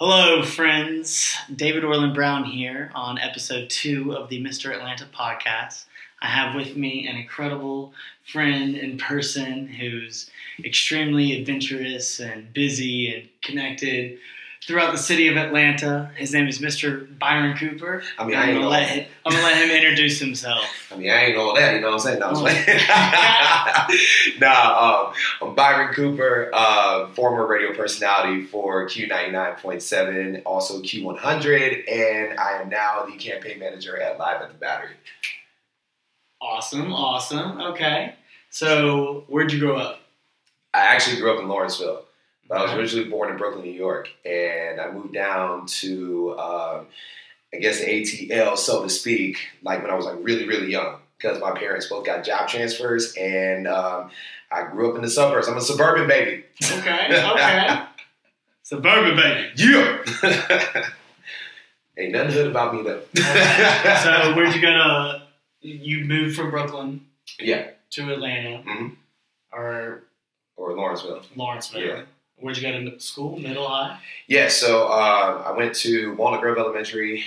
Hello, friends. David Orland Brown here on episode two of the Mr. Atlanta podcast. I have with me an incredible friend in person who's extremely adventurous and busy and connected throughout the city of Atlanta. His name is Mr. Byron Cooper. I mean, I'm I ain't gonna let him, I'm gonna let him introduce himself. I mean, I ain't all that. You know what I'm saying? No, I'm Oh. nah, um, I'm Byron Cooper, uh, former radio personality for Q99.7, also Q100, and I am now the campaign manager at Live at the Battery. Awesome, awesome. Okay. So, where'd you grow up? I actually grew up in Lawrenceville, but I was originally born in Brooklyn, New York, and I moved down to, um, I guess, the ATL, so to speak, like when I was like really, really young, because my parents both got job transfers, and um, I grew up in the suburbs. I'm a suburban baby. Okay, okay. Suburban baby. Yeah. Ain't nothing hood about me though. So, where'd you go to? You moved from Brooklyn yeah, to Atlanta Mm-hmm. or or Lawrenceville. Lawrenceville. Yeah. Where'd you go to school? Middle high? Yeah, so uh, I went to Walnut Grove Elementary,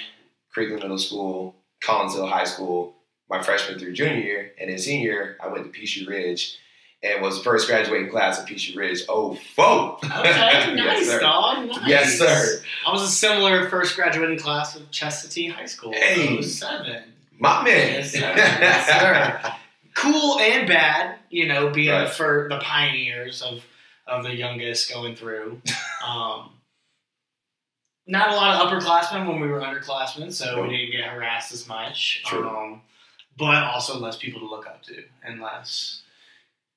Creekland Middle School, Collins Hill High School, my freshman through junior year, and then senior year I went to Peachtree Ridge and was the first graduating class at Peachtree Ridge. Oh, foe! Okay, yes, nice, sir. dog. Nice. Yes, sir. I was a similar first graduating class of Chestatee High School. Hey. 07. My man. Yes, sir. Yes, sir. Cool and bad, you know, being Right. for the pioneers of of the youngest going through. Um, not a lot of upperclassmen when we were underclassmen, so we didn't get harassed as much. Um, but also less people to look up to and less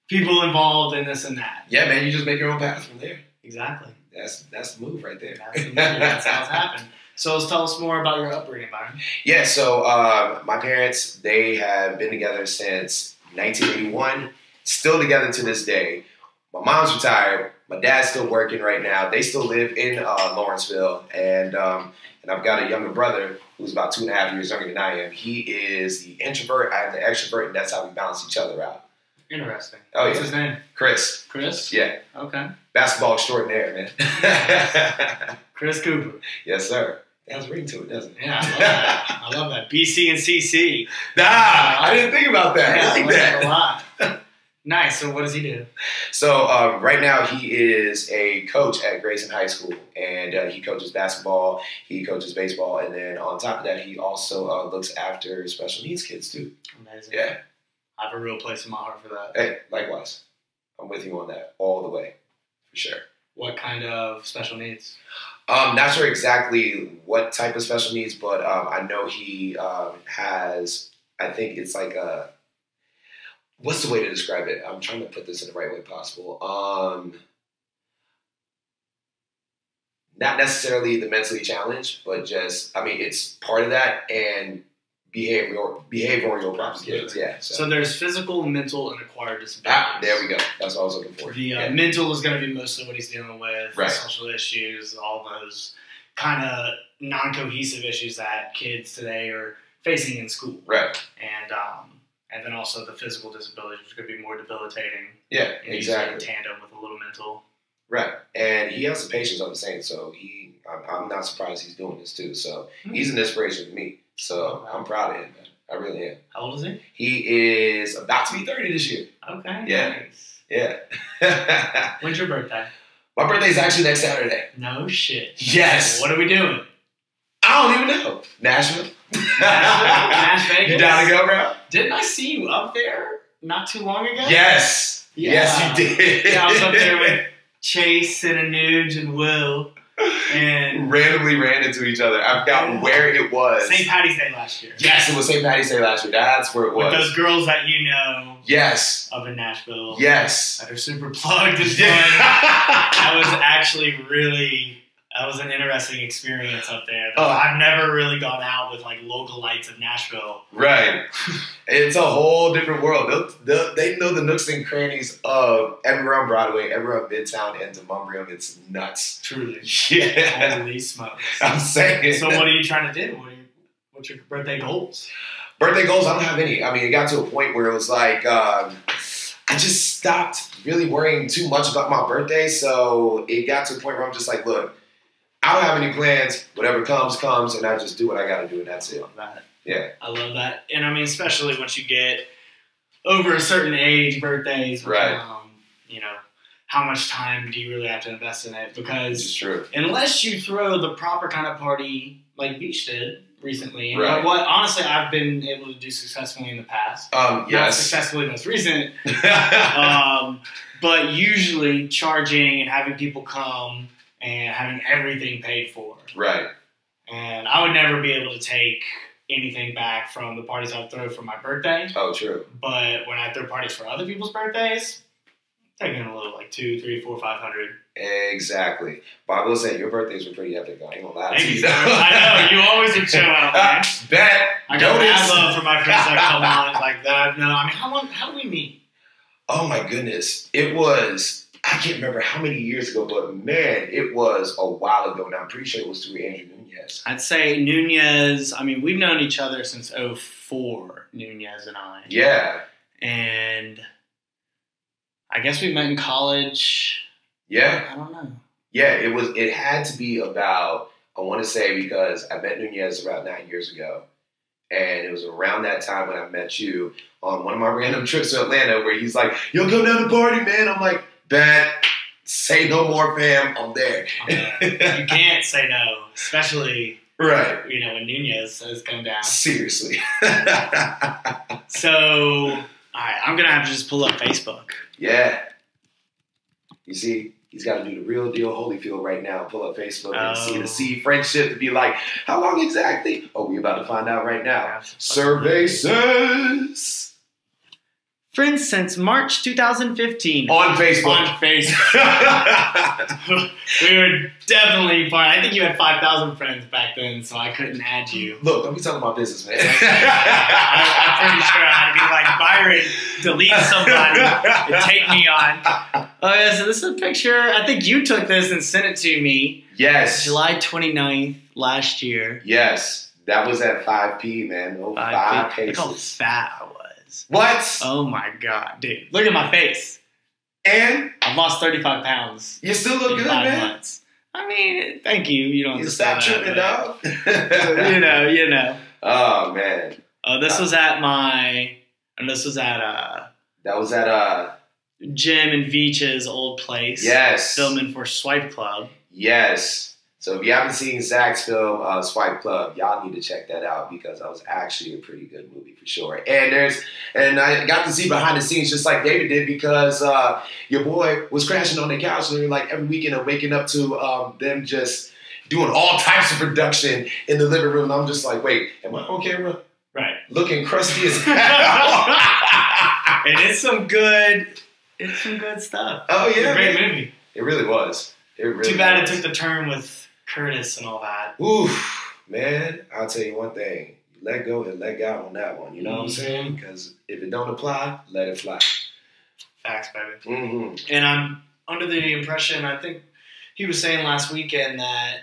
people involved in this and that. yeah, man, you just make your own path from there. Exactly. That's that's the move right there. That's, the. That's how it's happened. So let's tell us more about your upbringing, Byron. Yeah, so um, my parents, they have been together since 1981, still together to this day. My mom's retired. My dad's still working right now. They still live in uh, Lawrenceville, and um, and I've got a younger brother who's about two and a half years younger than I am. He is the introvert, I'm the extrovert, and that's how we balance each other out. Interesting. Oh, What's yeah. his name? Chris, Chris? yeah, Okay. basketball extraordinaire, man. Chris Cooper. yes, sir. That has a ring to it, doesn't it? Yeah, I love that. I love that. BC and CC. Nah, I didn't think about that. Yeah, I I like that a lot. nice. So what does he do? So um, right now he is a coach at Grayson High School, and uh, he coaches basketball, he coaches baseball, and then on top of that, he also uh, looks after special needs kids too. Amazing. Yeah. I have a real place in my heart for that. Hey, likewise, I'm with you on that all the way, for sure. What kind of special needs? Um, not sure exactly what type of special needs, but um, I know he um, has. I think it's like a. What's the way to describe it? I'm trying to put this in the right way possible. Um, not necessarily the mentally challenged, but just I mean it's part of that and behavioral behavioral problems. Kids, yeah. So, So there's physical, mental, and acquired disabilities. ah, there we go. That's what I was looking for. The uh, Yeah. mental is going to be mostly what he's dealing with, Right. social issues, all those kind of non-cohesive issues that kids today are facing in school, Right. and um, and then also the physical disabilities, which could be more debilitating. Yeah. Exactly. In tandem with a little mental. Right, and he has the patience of the saint, so he. I'm, I'm not surprised he's doing this too. So hmm. he's an inspiration to me. So I'm proud of him, man. I really am. How old is he? He is about to be 30 this year. Okay. Yeah. Nice. Yeah. When's your birthday? My birthday's actually next Saturday. No shit. Yes. What are we doing? I don't even know. Nashville. Las Vegas? You down to go, bro? Didn't I see you up there not too long ago? Yes. Yeah. Yes, you did. Yeah, I was up there with Chase and Anuj and Will and randomly ran into each other. I forgot where it was. St. Patty's Day last year. Yes, it was St. Patty's Day last year. That's where it With was. those girls that you know Yes. up in Nashville Yes. that are super plugged and fun. Yeah. that was actually really that was an interesting experience up there. Oh. I've never really gone out with like local lights of Nashville. Right. It's a whole different world. They'll, they'll, they know the nooks and crannies of everywhere on Broadway, everywhere on Midtown, and Demonbreun. It's nuts. Truly. Yeah. Holy smokes. I'm saying. So what are you trying to do? What are you, what's your birthday goals? Birthday goals, I don't have any. I mean, it got to a point where it was like, um, I just stopped really worrying too much about my birthday. So it got to a point where I'm just like, look, I don't have any plans. Whatever comes, comes, and I just do what I got to do, and that's I it. love that. Yeah. I love that. And I mean, especially once you get over a certain age, birthdays, Right. Um, you know, how much time do you really have to invest in it? Because true. unless you throw the proper kind of party like Beach did recently, Right. what honestly I've been able to do successfully in the past. Um, Not successfully most recent, um, but usually charging and having people come and having everything paid for. right. And I would never be able to take anything back from the parties I throw for my birthday. Oh, true. But when I throw parties for other people's birthdays, I'm taking a little like two, three, four, five hundred. Exactly. But I will say your birthdays were pretty epic. I ain't gonna lie Thank to you. I know you always would show out, man. Bet. I got mad Notice. love for my friends that come on like that. I've. I mean, how long? How do we meet? Oh my goodness. It was, I can't remember how many years ago, but man, it was a while ago. Now I'm pretty sure it was through Andrew Nunez. I'd say Nunez. I mean, we've known each other since 04, Nunez and I. Yeah. And I guess we met in college. Yeah. I don't know. Yeah. It was, it had to be about, I want to say because I met Nunez about nine years ago. And it was around that time when I met you on one of my random trips to Atlanta where he's like, yo, come down to party, man. I'm like, bet. Say no more, fam. I'm there. You can't say no, especially right. you know when Nunez has come down. Seriously. So, all right, I'm gonna have to just pull up Facebook. yeah. You see, he's got to do the real deal Holyfield right now. Pull up Facebook and see Oh. the see friendship to be like, how long exactly? Oh, we about to find out right now. Survey says Friends since March 2015 on Facebook. on Facebook. we were definitely part. I think you had 5,000 friends back then, so I couldn't add you. Look, don't be talking about business, man. I, I'm pretty sure I had to be like Byron, delete somebody and take me on. Oh yeah, so this is a picture. I think you took this and sent it to me yes. July 29th last year. Yes. That was at 5P, man. Oh, Five five feet. Look how fat I was. What? Oh my god, dude! Look at my face. And I've lost 35 pounds you still look good, man. months. I mean, thank you. You don't You stop tripping, dog. you know, you know. Oh man, Uh, this was at my, and this was at uh, that was at uh Jim and Veach's old place. yes, Filming for Swipe Club. yes. So if you haven't seen Zach's film uh, Swipe Club, y'all need to check that out because that was actually a pretty good movie for sure. And there's and I got to see behind the scenes just like David did because uh, your boy was crashing on the couch and like every weekend and waking up to um, them just doing all types of production in the living room. And I'm just like, wait, am I on camera? Right. Looking crusty as hell. And it's some good, it's some good stuff. oh It's yeah, a great movie. It really was. It really Too bad was. it took the turn with Curtis and all that. Oof, man, I'll tell you one thing. Let go and let God on that one. You know what I'm saying? Because if it don't apply, let it fly. Facts, baby. Mm-hmm. And I'm under the impression, I think he was saying last weekend that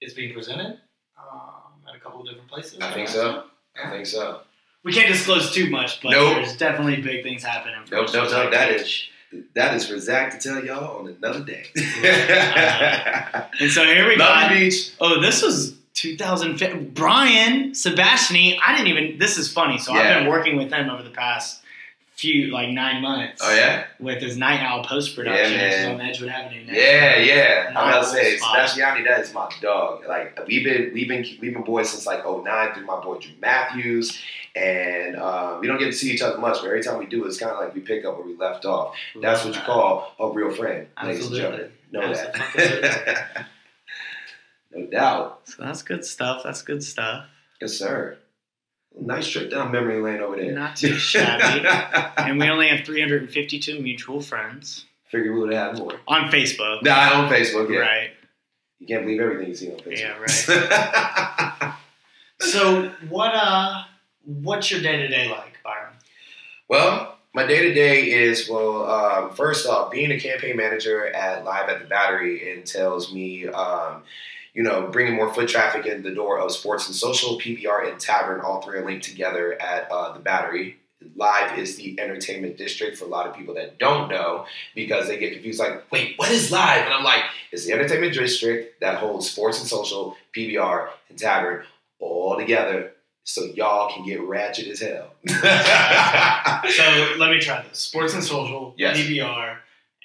it's being presented um, at a couple of different places. I think so. I think so. We can't disclose too much, but Nope. there's definitely big things happening. Nope, nope, nope, that is- That is for Zach to tell y'all on another day. And so here we Love go. you, Beach. Oh, this was 2005. Brian Sebastiani. I didn't even. This is funny. So I've been working with him over the past few, like nine months. Oh yeah, With his Night Owl post production, Yeah, on Edgewood Avenue. now. yeah, yeah. I'm to say. Sebastiani, that is my dog. Like we've been, we've been, we've been boys since like 09 through my boy Drew Matthews, and uh, we don't get to see each other much. But every time we do, it's kind of like we pick up where we left off. That's what you call a real friend, ladies and gentlemen. Know Absolutely. that. no doubt. So that's good stuff. That's good stuff. Yes, sir. Nice trip down memory lane over there. Not too shabby. and we only have 352 mutual friends Figure we would have had more. on Facebook. Nah, on Facebook, yeah. Right. You can't believe everything you see on Facebook. Yeah, right. So what uh what's your day to day like, Byron? well, my day to day is well. Um, first off, being a campaign manager at Live at the Battery entails me, um, you know, bringing more foot traffic in the door of sports and social, PBR and tavern. All three are linked together at uh, the Battery. Live is the entertainment district for a lot of people that don't know because they get confused. Like, wait, what is Live? And I'm like, it's the entertainment district that holds sports and social, PBR, and Tavern all together, so y'all can get ratchet as hell. So let me try this: sports and social, Yes. PBR,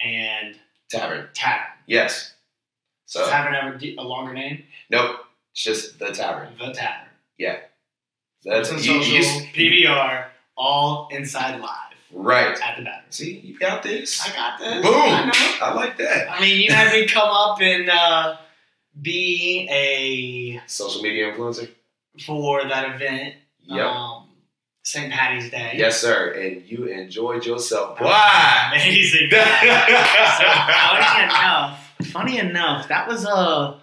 and Tavern, tavern. yes. So Does tavern have a a longer name? nope, it's just the Tavern. The tavern. Yeah, that's you- you- social, PBR, all inside live right. at the battery. See, you got this. I got this. Boom. I know. I like that. I mean, you had me come up and uh, be a Social media influencer. for that event. Yep. Um, St. Patty's Day. Yes, sir. And you enjoyed yourself. Why? Amazing. so enough, funny enough, that was uh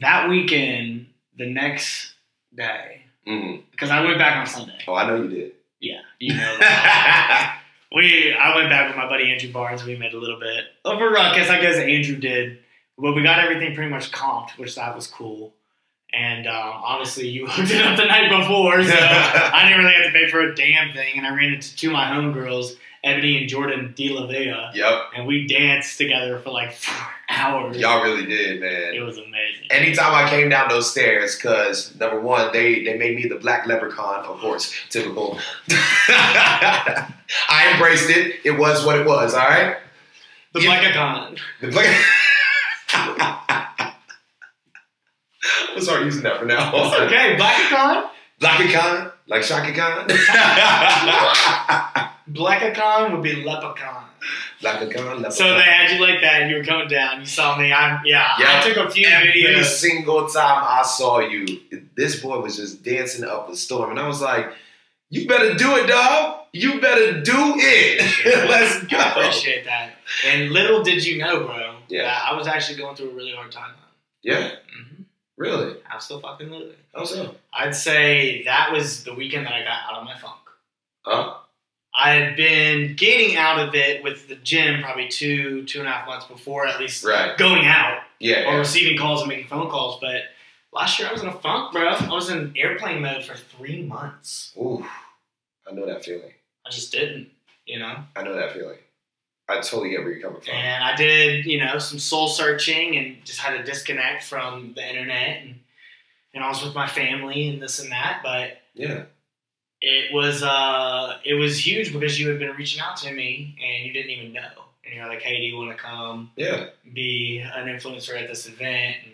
that weekend, the next day, Mhm. because I went back on Sunday. Oh, I know you did. Yeah, you know. we I went back with my buddy Andrew Barnes. We made a little bit of a ruckus, I guess Andrew did, but we got everything pretty much comped, which that was cool. And um, obviously, you hooked it up the night before, so I didn't really have to pay for a damn thing. And I ran into two of my homegirls, Ebony and Jordan De La Vega, Yep. and we danced together for like four hours. Y'all really did, man. It was amazing. Anytime I came down those stairs, because number one, they they made me the black leprechaun, of course, typical. I embraced it. It was what it was. All right. the Black Icon. The black. I'm gonna start using that for now It's okay, Black Icon. Like Chaka Khan. Black Icon would be Leprechaun. Khan, Leprechaun. So they had you like that, and you were coming down. You saw me. I'm yeah. Yeah. I took a few Every videos. Every single time I saw you, this boy was just dancing up a storm, and I was like, "You better do it, dog. You better do it. Let's I go." appreciate that. And little did you know, bro, Yeah. that I was actually going through a really hard time. Yeah, Mm-hmm. Really. I'm still fucking. How so? I'd say that was the weekend that I got out of my funk. Huh? I had been getting out of it with the gym probably two, two and a half months before, at least Right. going out Yeah. or yeah. receiving calls and making phone calls. But last year I was in a funk, bro. I was in airplane mode for three months. Ooh, I know that feeling. I just didn't, you know. I know that feeling. I totally get where you're coming from. And I did, you know, some soul searching and just had to disconnect from the internet and and I was with my family and this and that. But Yeah. it was uh it was huge because you had been reaching out to me and you didn't even know. And you're like, hey, do you want to come Yeah. be an influencer at this event? And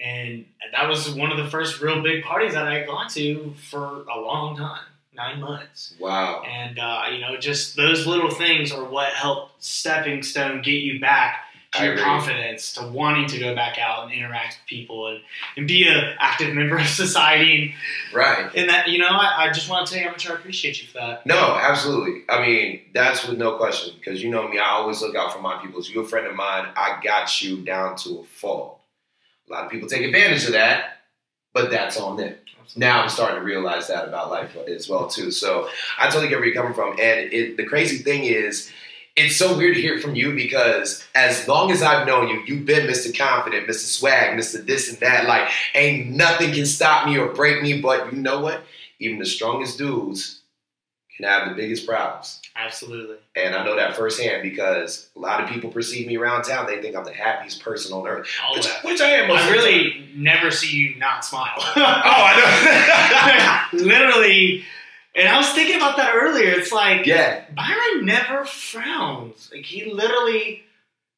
and that was one of the first real big parties that I had gone to for a long time, nine months. Wow. And uh, you know, just those little things are what help stepping stone get you back to I your agree. confidence, to wanting to go back out and interact with people and, and be an active member of society. Right. And, and that, you know, I, I just want to tell you how much I appreciate you for that. No, absolutely. I mean, that's with no question. Because you know me, I always look out for my people. So you're a friend of mine. I got you down to a fault. A lot of people take advantage of that, but that's on them. Now I'm starting to realize that about life as well too. So I totally get where you're coming from. And it, the crazy thing is, it's so weird to hear from you because as long as I've known you, you've been Mr. Confident, Mr. Swag, Mr. This and that. Like, ain't nothing can stop me or break me. But you know what? Even the strongest dudes can have the biggest problems. Absolutely. And I know that firsthand because a lot of people perceive me around town. They think I'm the happiest person on earth, which, which I am. Most I the time. really never see you not smile. Oh, I know. Literally. And I was thinking about that earlier. It's like, yeah, Byron never frowns. Like, he literally.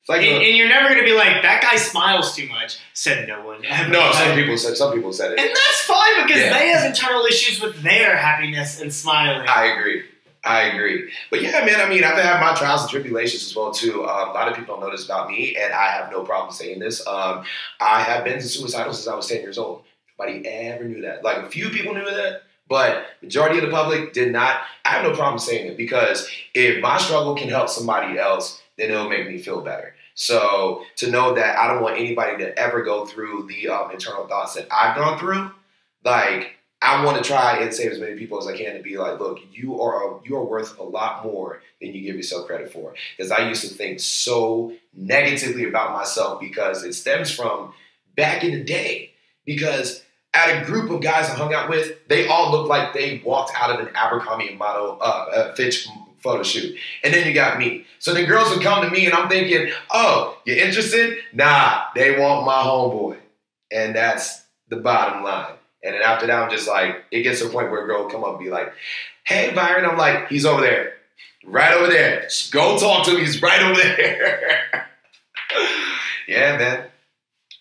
like and, a- and you're never going to be like, that guy smiles too much. Said no one. Ever. no. Some people said. Some people said it, And that's fine because Yeah. they have internal issues with their happiness and smiling. I agree. I agree. But yeah, man. I mean, I've had my trials and tribulations as well too. Um, a lot of people don't know this about me, and I have no problem saying this. Um, I have been suicidal since I was ten years old. Nobody ever knew that. Like a few people knew that, but majority of the public did not. I have no problem saying it because if my struggle can help somebody else, then it'll make me feel better. So to know that I don't want anybody to ever go through the um, internal thoughts that I've gone through, like I want to try and save as many people as I can to be like, look, you are you are worth a lot more than you give yourself credit for. Because I used to think so negatively about myself because it stems from back in the day. Because at a group of guys I hung out with, they all looked like they walked out of an Abercrombie and model uh, uh, Fitch photo shoot. And then you got me. So the girls would come to me and I'm thinking, oh, you're interested? Nah, they want my homeboy. And that's the bottom line. And then after that, I'm just like, it gets to a point where a girl will come up and be like, hey, Byron. I'm like, he's over there. Right over there. Just go talk to him. He's right over there. yeah, man.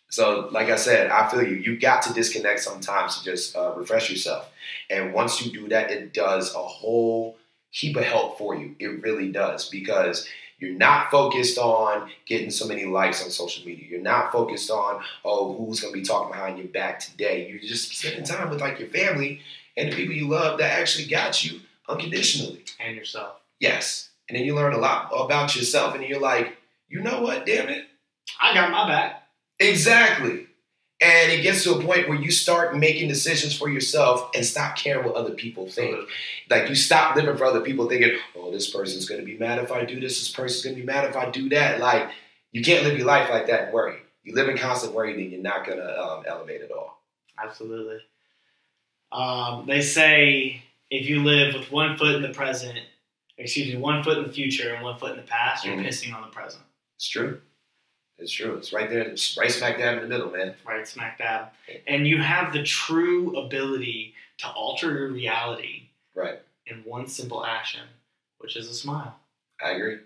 So, like I said, I feel you. You got to disconnect sometimes to just uh, refresh yourself. And once you do that, it does a whole heap of help for you. It really does because you're not focused on getting so many likes on social media. You're not focused on, oh, who's going to be talking behind your back today. You're just spending time with like your family and the people you love that actually got you unconditionally. And yourself. Yes. And then you learn a lot about yourself and you're like, you know what, damn it. I got my back. Exactly. And it gets to a point where you start making decisions for yourself and stop caring what other people think. Absolutely. Like you stop living for other people thinking, oh, this person's gonna be mad if I do this, this person's gonna be mad if I do that. Like you can't live your life like that and worry. You live in constant worry, then you're not gonna um, elevate at all. Absolutely. Um, they say if you live with one foot in the present, excuse me, one foot in the future and one foot in the past, you're Mhm. pissing on the present. It's true. It's true. It's right there. It's right smack dab in the middle, man. right smack dab. And you have the true ability to alter your reality Right. in one simple action, which is a smile. I agree.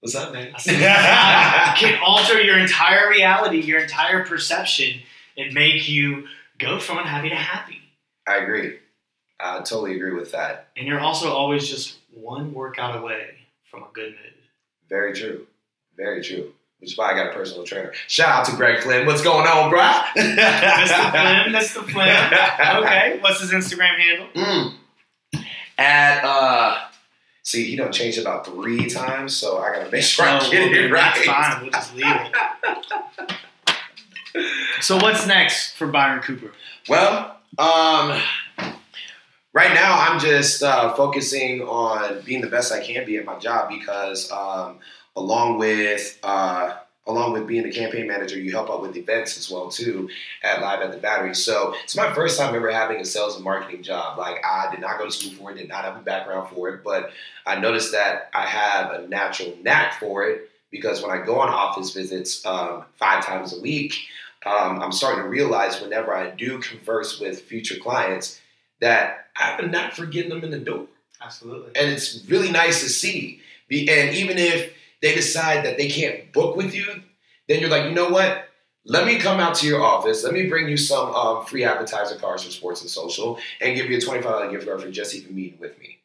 What's up, man? Can alter your entire reality, your entire perception, and make you go from unhappy to happy. I agree. I totally agree with that. And you're also always just one workout away from a good mood. Very true. Very true. Which is why I got a personal trainer. Shout out to Greg Flynn. What's going on, bro? Mr. Flynn, Mr. Flynn. Okay, what's his Instagram handle? Mm. At uh, see, he don't change it about three times, so I gotta make sure I get well, it right. That's fine. We'll just leave it. So what's next for Byron Cooper? Well, um, right now I'm just uh, focusing on being the best I can be at my job because, um, along with uh, along with being a campaign manager, you help out with events as well too at Live at the Battery. So it's my first time ever having a sales and marketing job. Like I did not go to school for it, did not have a background for it, but I noticed that I have a natural knack for it because when I go on office visits um, five times a week um, I'm starting to realize whenever I do converse with future clients that I have a knack for getting them in the door. Absolutely. And it's really nice to see. And even if they decide that they can't book with you, then you're like, you know what? Let me come out to your office. Let me bring you some um, free appetizer cards for sports and social and give you a $25 gift card for just even meeting with me.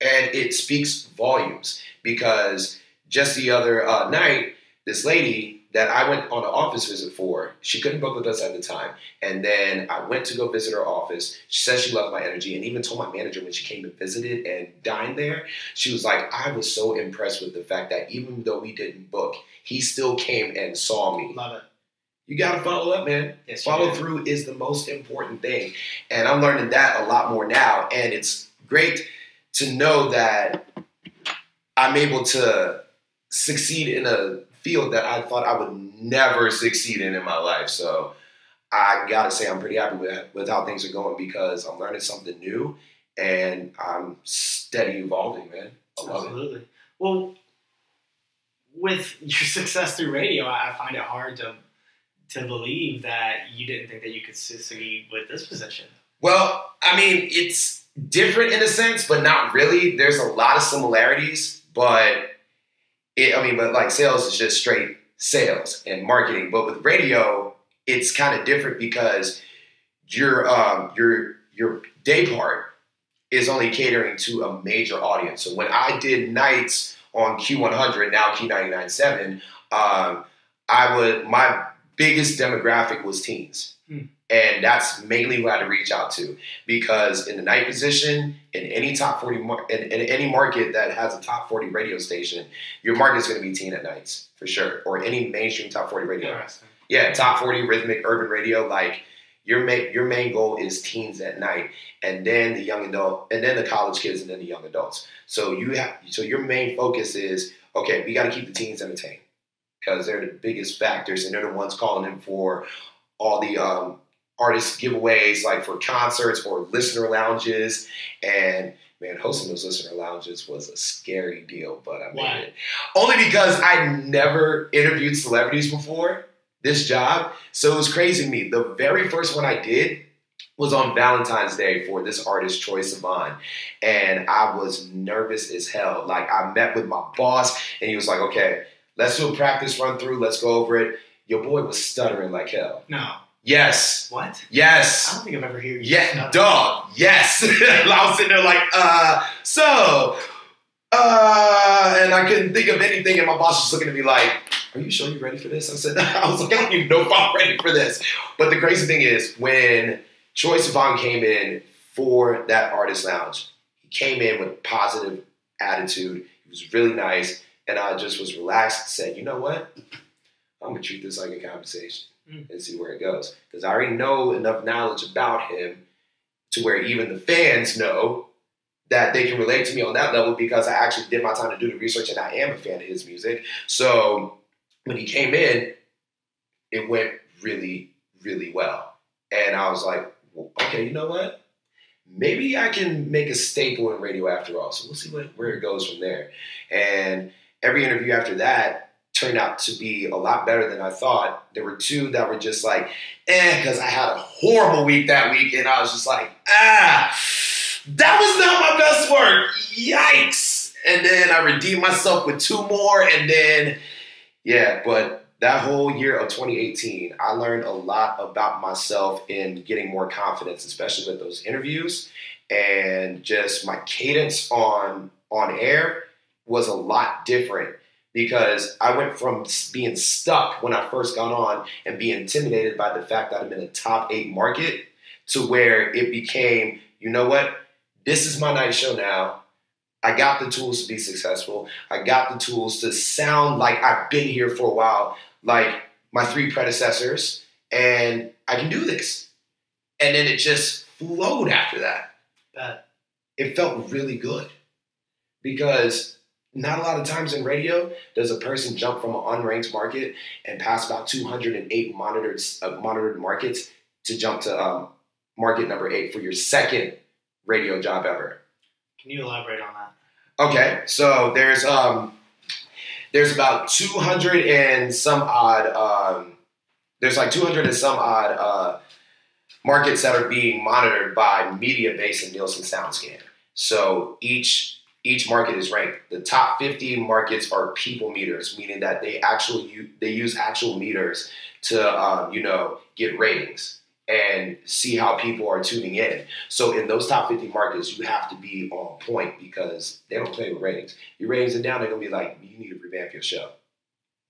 And it speaks volumes because just the other uh, night, this lady that I went on an office visit for, she couldn't book with us at the time. And then I went to go visit her office. She said she loved my energy and even told my manager when she came and visited and dined there, she was like, I was so impressed with the fact that even though we didn't book, he still came and saw me. Love it. You gotta follow up, man. Yes, Follow through is the most important thing. And I'm learning that a lot more now. And it's great to know that I'm able to succeed in a field that I thought I would never succeed in in my life. So I gotta say I'm pretty happy with, with how things are going because I'm learning something new and I'm steady evolving, man. I love it. Absolutely. Well, with your success through radio, I I find it hard to to believe that you didn't think that you could succeed with this position. Well, I mean, it's different in a sense, but not really. There's a lot of similarities, but it, I mean, but like sales is just straight sales and marketing. But with radio, it's kind of different because your um, your your day part is only catering to a major audience. So when I did nights on Q100, now Q997, um, I would my biggest demographic was teens. Hmm. And that's mainly who I had to reach out to because in the night position, in any top 40, mar- in, in any market that has a top 40 radio station, your market is going to be teen at nights for sure, or any mainstream top 40 radio. Yeah, top 40 rhythmic urban radio. Like your main your main goal is teens at night, and then the young adult, and then the college kids, and then the young adults. So you have so your main focus is okay. We got to keep the teens entertained because they're the biggest factors, and they're the ones calling in for all the um, artist giveaways like for concerts or listener lounges. And man, hosting those listener lounges was a scary deal, but I made it. Only because I never interviewed celebrities before this job. So it was crazy to me. The very first one I did was on Valentine's Day for this artist, Troye Sivan. And I was nervous as hell. Like I met with my boss and he was like, okay, let's do a practice run through. Let's go over it. Your boy was stuttering like hell. No. Yes. What? Yes. I don't think I've ever heard you. Yeah, stutter. dog. Yes. I was sitting there like, uh, so, uh, and I couldn't think of anything, and my boss was looking at me like, "Are you sure you're ready for this?" I said, "I was like, I don't even know if I'm ready for this." But the crazy thing is, when Troye Sivan came in for that artist lounge, he came in with positive attitude. He was really nice, and I just was relaxed. and Said, "You know what? I'm gonna treat this like a conversation." Mm. and see where it goes. Because I already know enough knowledge about him to where even the fans know that they can relate to me on that level because I actually did my time to do the research and I am a fan of his music. So when he came in, it went really, really well. And I was like, well, okay, you know what? Maybe I can make a staple in radio after all. So we'll see what, where it goes from there. And every interview after that turned out to be a lot better than I thought. There were two that were just like, eh, because I had a horrible week that week, and I was just like, ah, that was not my best work. Yikes. And then I redeemed myself with two more, and then, yeah, but that whole year of 2018, I learned a lot about myself in getting more confidence, especially with those interviews, and just my cadence on on air was a lot different because I went from being stuck when I first got on and being intimidated by the fact that I'm in a top eight market to where it became, you know what, this is my night show now. I got the tools to be successful. I got the tools to sound like I've been here for a while, like my three predecessors, and I can do this. And then it just flowed after that. Bet. It felt really good because not a lot of times in radio does a person jump from an unranked market and pass about 208 monitored uh, monitored markets to jump to um, market number eight for your second radio job ever. Can you elaborate on that? Okay, so there's um there's about 200 and some odd um there's like 200 and some odd uh markets that are being monitored by Mediabase and Nielsen SoundScan. So each each market is ranked. The top 50 markets are people meters, meaning that they actually they use actual meters to um, you know get ratings and see how people are tuning in. So in those top 50 markets, you have to be on point because they don't play with ratings. Your ratings are down, they're gonna be like, you need to revamp your show.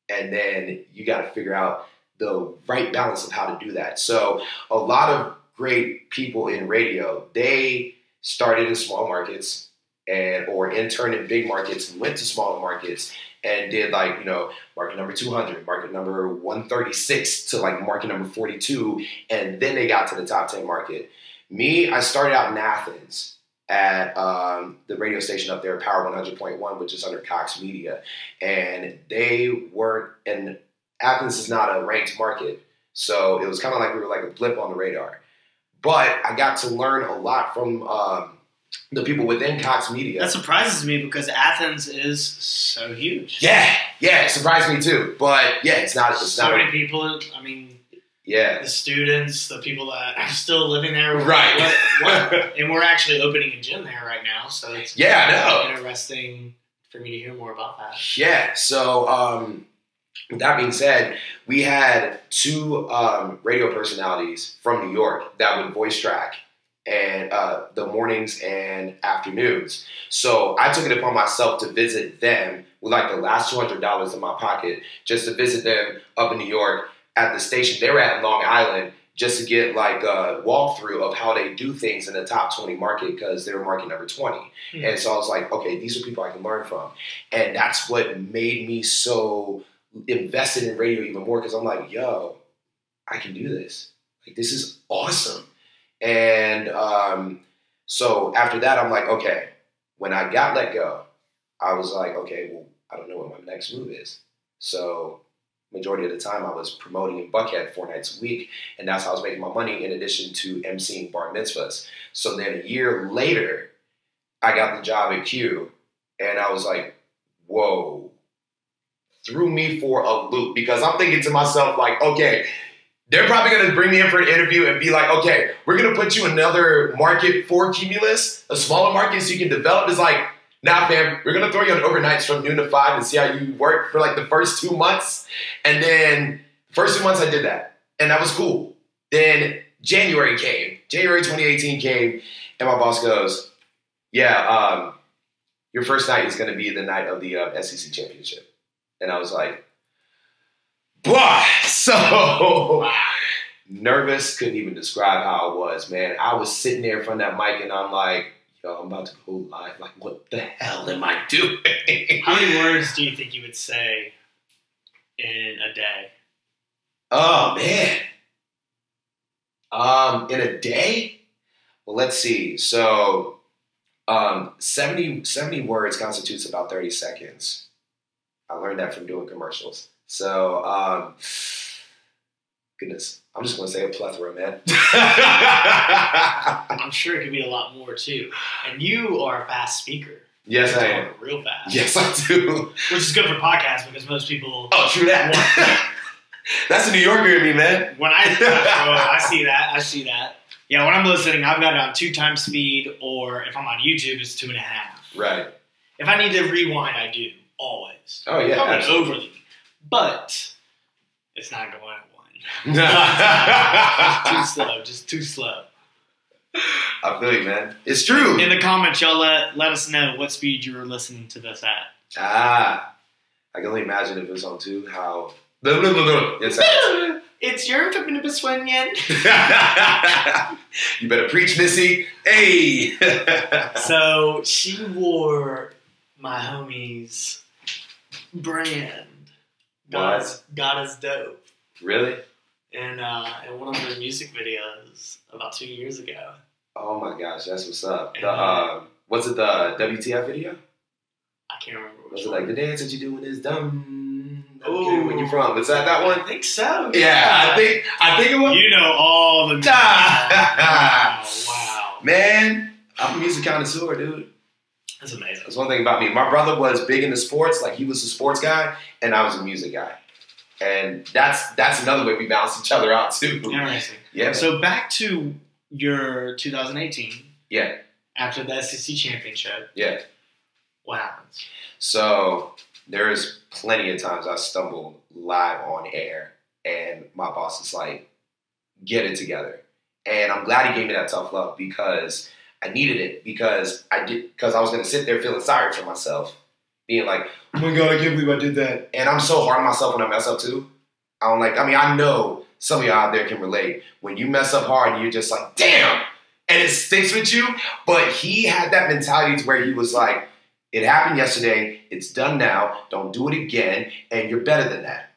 And then you gotta figure out the right balance of how to do that. So a lot of great people in radio, they started in small markets and or interned in big markets and went to smaller markets and did like, you know, market number 200, market number 136 to like market number 42 and then they got to the top 10 market. Me, I started out in Athens at um, the radio station up there, Power 100.1, which is under Cox Media. And they weren't, and Athens is not a ranked market. So it was kind of like we were like a blip on the radar. But I got to learn a lot from um, the people within Cox Media. That surprises me because Athens is so huge. yeah, yeah, it surprised me too. But yeah, it's not, it's so not, many people. I mean, yeah. the students, the people that are still living there. Right. What, what, and we're actually opening a gym there right now, so it's Yeah, I know. interesting for me to hear more about that. Yeah. So, um, with that being said, we had two um, radio personalities from New York that would voice track and uh, the mornings and afternoons. So I took it upon myself to visit them with like the last two hundred dollars in my pocket, just to visit them up in New York at the station they were at in Long Island, just to get like a walkthrough of how they do things in the top twenty market because they were market number twenty. Hmm. And so I was like, okay, these are people I can learn from, and that's what made me so invested in radio even more because I'm like, yo, I can do this. Like this is awesome. And um, so after that, I'm like, okay. When I got let go, I was like, okay, well, I don't know what my next move is. So majority of the time I was promoting in Buckhead four nights a week, and that's how I was making my money in addition to emceeing bar mitzvahs. So then a year later, I got the job at Q, and I was like, whoa, threw me for a loop because I'm thinking to myself, like, okay, they're probably going to bring me in for an interview and be like, okay, we're going to put you in another market for Cumulus, a smaller market so you can develop. It's like, nah, fam, we're going to throw you on overnights from noon to five and see how you work for like the first two months. And then, first two months, I did that. And that was cool. Then January came, January 2018 came, and my boss goes, yeah, um, your first night is going to be the night of the uh, SEC championship. And I was like, Blah. So nervous, couldn't even describe how I was, man. I was sitting there in front of that mic and I'm like, yo, I'm about to go live. Like, what the hell am I doing? How many words do you think you would say in a day? Oh man. Um, in a day? Well, let's see. So um 70, 70 words constitutes about 30 seconds. I learned that from doing commercials. So, um, goodness, I'm just going to say a plethora, man. I'm sure it could be a lot more too. And you are a fast speaker. yes, I am. Real fast. Yes, I do. Which is good for podcasts because most people, Oh, true that. That's a New Yorker in me, man. when I, oh, I see that, I see that. Yeah, when I'm listening, I've got it on two times speed, or if I'm on YouTube, it's two and a half. Right. If I need to rewind, I do always. Oh, yeah. Absolutely. overly, but it's not going at one. Too slow, just too slow. I feel you, man. It's true. In the comments, y'all let let us know what speed you were listening to this at. Ah, I can only imagine if it was on two, how. Blah, blah, blah, blah. It sounds. It's your fucking Biswanian. you better preach, Missy. Hey. So she wore my homie's brand. God is, God is dope. really? And uh, in one of their music videos about two years ago. Oh my gosh, that's what's up. The Yeah. um, was it the WTF video? I can't remember Was it one. like the dance that you do when it's dumb? Where you from? Was that that I one? think so. Yeah, I think I think it was. You know all the. Wow, wow. Man, I'm a music connoisseur, dude. That's amazing. That's one thing about me. My brother was big into sports, like he was a sports guy, and I was a music guy. And that's that's another way we balance each other out too. Interesting. Yeah. So back to your 2018, yeah. after the SEC championship, Yeah. what happens? So there's plenty of times I stumbled live on air, and my boss is like, "Get it together." And I'm glad he gave me that tough love because I needed it because I did because I was gonna sit there feeling sorry for myself, being like, "Oh my god, I can't believe I did that." And I'm so hard on myself when I mess up too. I don't like. I mean, I know some of y'all out there can relate. When you mess up hard, you're just like, "Damn," and it sticks with you. But he had that mentality to where he was like. It happened yesterday. It's done now. Don't do it again, and you're better than that.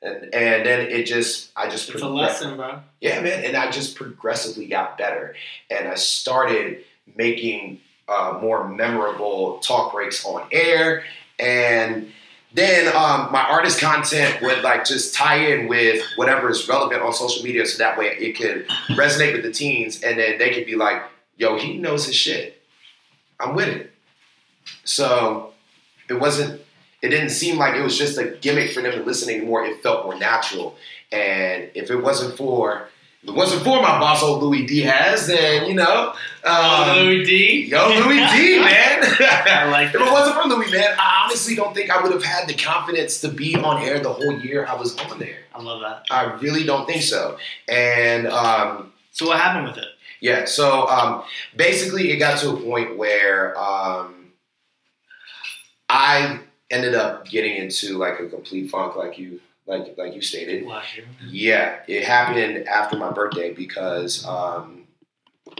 And and then it just, I just It's a lesson, bro. yeah, man. And I just progressively got better, and I started making uh, more memorable talk breaks on air, and then um, my artist content would like just tie in with whatever is relevant on social media, so that way it could resonate with the teens, and then they could be like, "Yo, he knows his shit. I'm with it." So it wasn't. It didn't seem like it was just a gimmick for them to listen anymore. It felt more natural. And if it wasn't for if it wasn't for my boss, old Louis D Diaz, then you know, um, Louis D. yo, Louis D, man. I like if it wasn't for Louis, man, I honestly don't think I would have had the confidence to be on air the whole year I was on there. I love that. I really don't think so. And um, So what happened with it? yeah, so um, basically, it got to a point where um, I ended up getting into like a complete funk, like you like like you stated. Yeah, it happened after my birthday because um,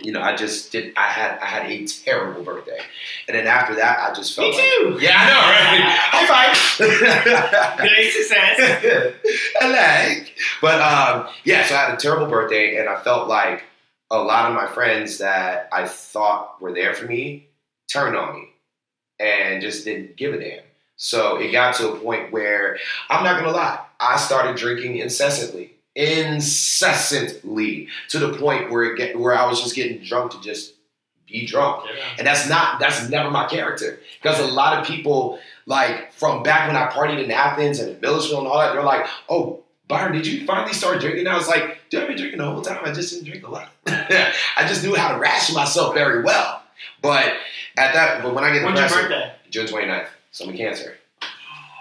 you know I just did. I had I had a terrible birthday, and then after that I just felt Me like too. yeah, I know, right? High five. Great success. I like. But um, yeah, so I had a terrible birthday, and I felt like a lot of my friends that I thought were there for me turned on me and just didn't give a damn. So it got to a point where I'm not gonna lie, I started drinking incessantly, incessantly, to the point where it get, where I was just getting drunk to just be drunk. Yeah. And that's not that's never my character. Because a lot of people, like from back when I partied in Athens and in Milledgeville and all that, they're like, oh, Byron, did you finally start drinking? And I was like, dude, I've been drinking the whole time. I just didn't drink a lot. I just knew how to ration myself very well. But at that, but when I get When's your birthday? June 29th, so I'm a cancer.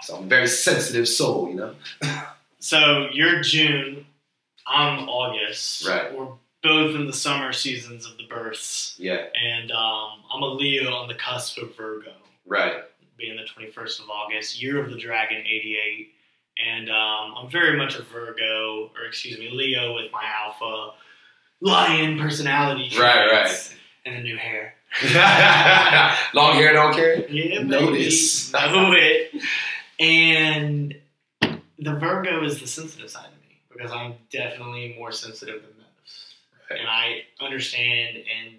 So I'm a very sensitive soul, you know? So you're June. I'm August. Right. We're both in the summer seasons of the births, Yeah, and um, I'm a Leo on the cusp of Virgo, right. being the 21st of August, year of the dragon, 88. And um, I'm very much a Virgo, or excuse me, Leo with my alpha lion personality Right, right. and the new hair. Long hair don't care? Yeah, Notice. know it. And the Virgo is the sensitive side of me because I'm definitely more sensitive than most, Right. and I understand and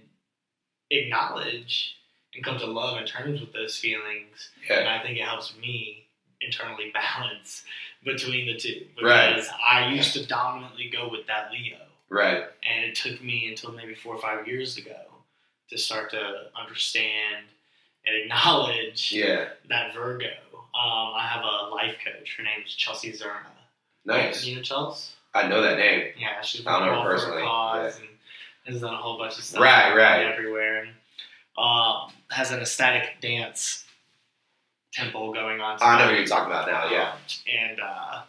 acknowledge and come to love and terms with those feelings. And I think it helps me internally balance between the two Right. because I used to dominantly go with that Leo. Right. And it took me until maybe four or five years ago to start to understand and acknowledge Yeah. that Virgo. Um, I have a life coach. Her name's Chelsea Zerna. Nice. You know Chelsea? I know that name. Yeah, she's I don't been know her all for personally, cause and has done a whole bunch of stuff Right, right. everywhere. And um, has an ecstatic dance temple going on. I know tonight. who you're talking about now, yeah. And uh,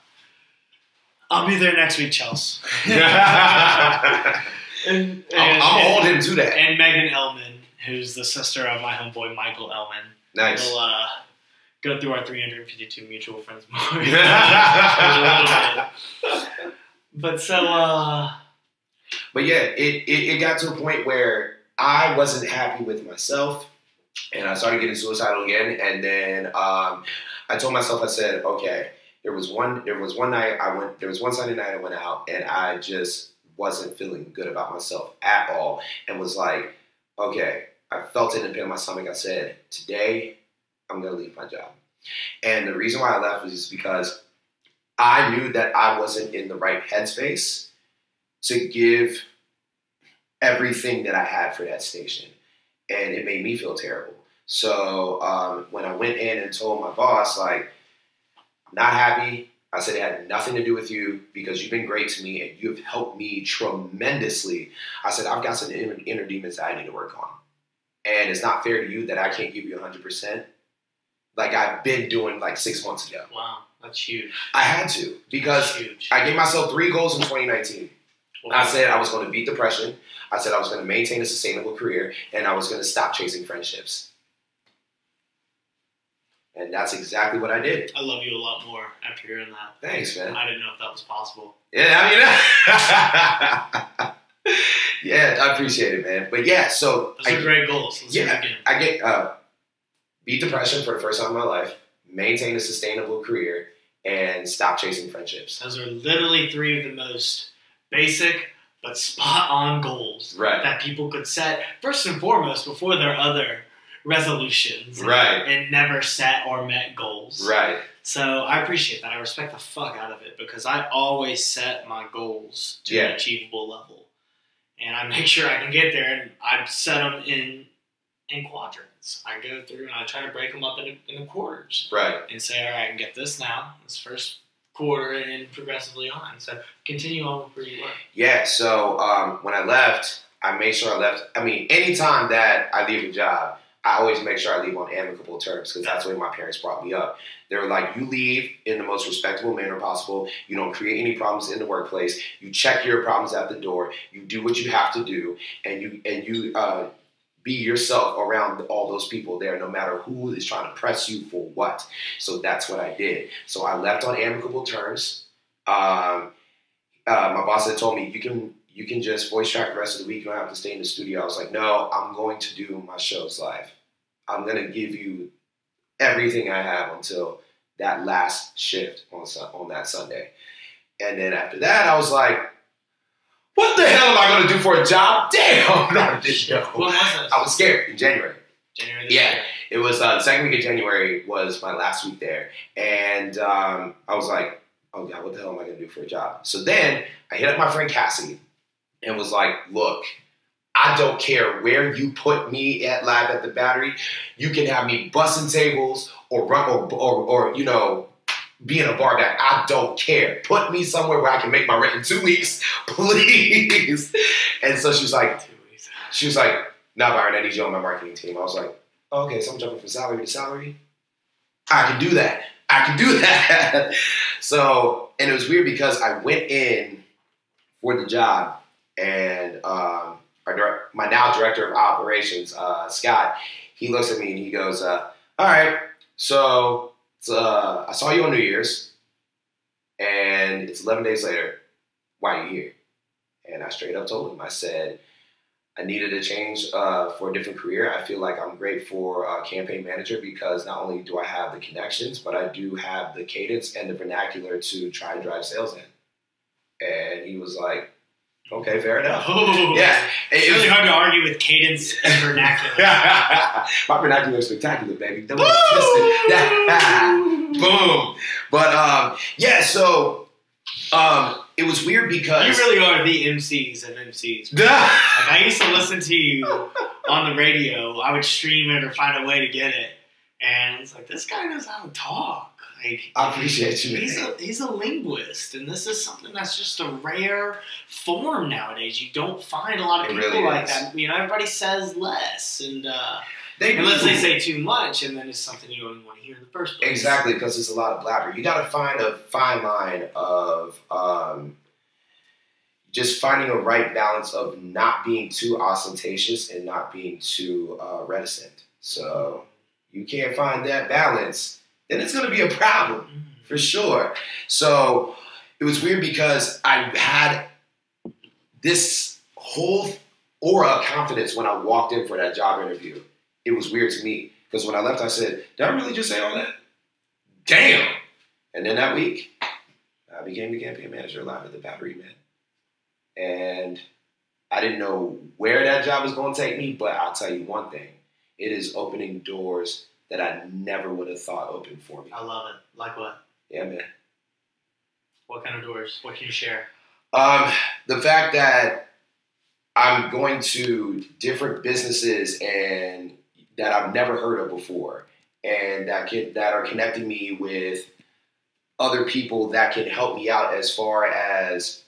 I'll be there next week, Chelsea. I'm, and, and, I'm gonna hold him to that. and Megan Ellman, who's the sister of my homeboy Michael Ellman. Nice. We'll uh, go through our 352 mutual friends more. but so, uh, But yeah, it, it, it got to a point where I wasn't happy with myself and I started getting suicidal again. And then um, I told myself, I said, okay, there was one there was one night I went there was one Sunday night I went out and I just wasn't feeling good about myself at all and was like, okay, I felt it in the pit of my stomach. I said, today I'm gonna leave my job. And the reason why I left was just because I knew that I wasn't in the right headspace to give everything that I had for that station. And it made me feel terrible. So um, when I went in and told my boss, like, I'm not happy. I said it had nothing to do with you because you've been great to me and you've helped me tremendously. I said, I've got some inner, inner demons that I need to work on. And it's not fair to you that I can't give you 100%. Like I've been doing like six months ago. wow, that's huge. I had to because I gave myself three goals in 2019. I said I was going to beat depression. I said I was going to maintain a sustainable career, and I was going to stop chasing friendships. And that's exactly what I did. I love you a lot more after hearing that. Thanks, man. I didn't know if that was possible. Yeah, I mean, yeah, I appreciate it, man. But yeah, so Those are I, great goals. Let's Yeah. again. I get uh, beat depression for the first time in my life, maintain a sustainable career, and stop chasing friendships. Those are literally three of the most basic but spot on goals Right. that people could set first and foremost before their other resolutions Right. and never set or met goals. Right. So I appreciate that. I respect the fuck out of it because I always set my goals to Yeah. an achievable level, and I make sure I can get there. And I set them in in quadrants. I go through and I try to break them up into, into quarters Right. and say, all right, I can get this now, this first quarter, and progressively on. So continue on with where you were. Yeah, so um, when I left, I made sure I left. I mean, anytime that I leave a job, I always make sure I leave on amicable terms because that's the way my parents brought me up. They were like, you leave in the most respectable manner possible. You don't create any problems in the workplace. You check your problems at the door. You do what you have to do, and you and you uh, be yourself around all those people there, no matter who is trying to press you for what. So that's what I did. So I left on amicable terms. Um, uh, my boss had told me you can you can just voice track the rest of the week. You don't have to stay in the studio. I was like, no, I'm going to do my shows live. I'm gonna give you everything I have until that last shift on on that Sunday. And then after that, I was like, what the hell am I gonna do for a job? Damn, no, I didn't know. What was it? I was scared in January. January this Yeah. year. It was uh, the second week of January was my last week there, and um, I was like, "Oh God, what the hell am I gonna do for a job?" So then I hit up my friend Cassie and was like, "Look, I don't care where you put me at live at the Battery. You can have me bussing tables or run or or, or you know." Being a bar back, I don't care. Put me somewhere where I can make my rent in two weeks, please. And so she was like, she was like, "Nah, Byron, I need you on my marketing team." I was like, "Okay, so I'm jumping from salary to salary. I can do that. I can do that." so, and it was weird because I went in for the job, and um, our direct, my now director of operations, uh, Scott, he looks at me and he goes, uh, "All right, so uh, I saw you on New Year's, and it's 11 days later. Why are you here?" And I straight up told him, I said, I needed a change uh, for a different career. I feel like I'm great for a campaign manager because not only do I have the connections, but I do have the cadence and the vernacular to try and drive sales in. And he was like, okay, fair enough. Oh, Yeah. It's It really was- hard to argue with cadence and vernacular. My vernacular is spectacular, baby. Don't get it twisted. Boom. But um, yeah, so um, it was weird because You really are the MCs of MCs. Like I used to listen to you on the radio. I would stream it or find a way to get it, and it's like this guy knows how to talk. Like I appreciate you. he's a he's a linguist, and this is something that's just a rare form nowadays. You don't find a lot of It people really like is. that. You know, everybody says less, and uh, They unless do. they say too much, and then it's something you don't want to hear in the first place. Exactly, because it's a lot of blabber. You got to find a fine line of um, just finding a right balance of not being too ostentatious and not being too uh, reticent. So you can't find that balance, then it's going to be a problem Mm. for sure. So it was weird because I had this whole aura of confidence when I walked in for that job interview. It was weird to me because when I left, I said, "Did I really just say all that?" Damn! And then that week, I became the campaign manager live at the Battery Man, and I didn't know where that job was going to take me, but I'll tell you one thing: it is opening doors that I never would have thought opened for me. I love it. Like what? Yeah, man. What kind of doors? What can you share? Um, the fact that I'm going to different businesses and that I've never heard of before, and that can that are connecting me with other people that can help me out as far as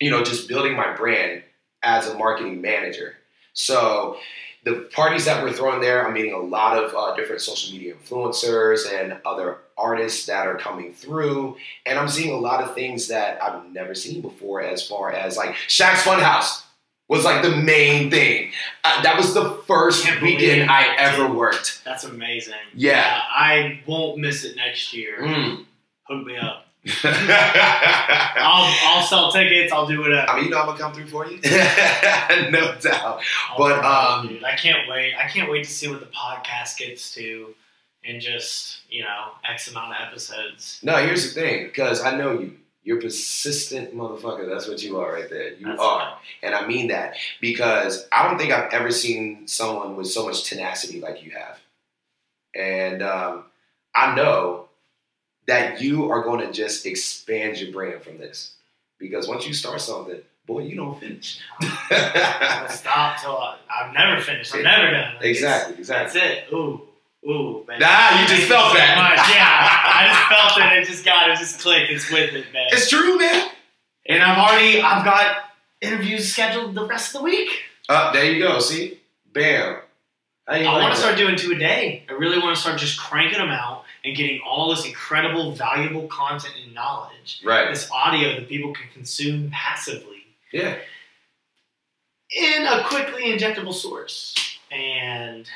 you know just building my brand as a marketing manager. So the parties that we're throwing there, I'm meeting a lot of uh, different social media influencers and other artists that are coming through, and I'm seeing a lot of things that I've never seen before. As far as like Shaq's Funhouse was like the main thing. Uh, that was the first weekend I ever worked. That's amazing. Yeah. Uh, I won't miss it next year. Mm. Hook me up. I'll I'll sell tickets. I'll do whatever. I mean, you know I'm gonna come through for you, no doubt. I'll but, um, dude, I can't wait. I can't wait to see what the podcast gets to in just you know X amount of episodes. No, here's the thing, because I know you. You're persistent motherfucker. That's what you are right there. You That's are. And I mean that because I don't think I've ever seen someone with so much tenacity like you have. And um, I know that you are going to just expand your brand from this. Because once you start something, boy, you don't finish. Stop till I, I'm never finished. I'm never done. Like, exactly, exactly. That's it. Ooh, ooh. Man. Ah, you just felt that. Much. Yeah, I just felt it. It just got. It just clicked. It's with it, man. It's true, man. And I've already. I've got interviews scheduled the rest of the week. Uh, there you go. See? Bam. How I like want to start doing two a day. I really want to start just cranking them out and getting all this incredible, valuable content and knowledge, Right. this audio that people can consume passively Yeah. in a quickly injectable source. And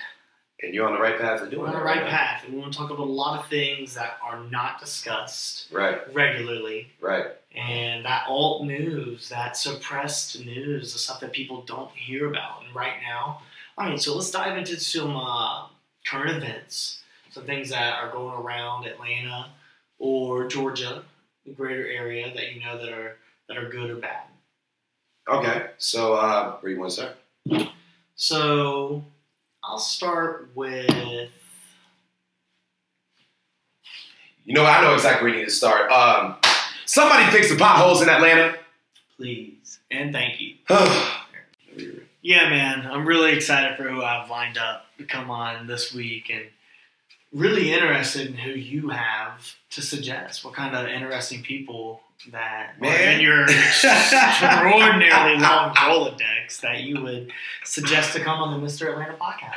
And you're on the right path to doing we're on the right now. path. And we want to talk about a lot of things that are not discussed Right, regularly. right. And that alt news, that suppressed news, the stuff that people don't hear about. And right now, all right, so let's dive into some uh, current events, some things that are going around Atlanta or Georgia, the greater area that you know that are that are good or bad. Okay. So, uh, where you want to start? So I'll start with You know, I know exactly where you need to start. Um, somebody fix the potholes in Atlanta. Please and thank you. Yeah, man, I'm really excited for who I've lined up to come on this week and really interested in who you have to suggest. What kind of interesting people that are Man. in your extraordinarily long Rolodex that you would suggest to come on the Mr. Atlanta podcast.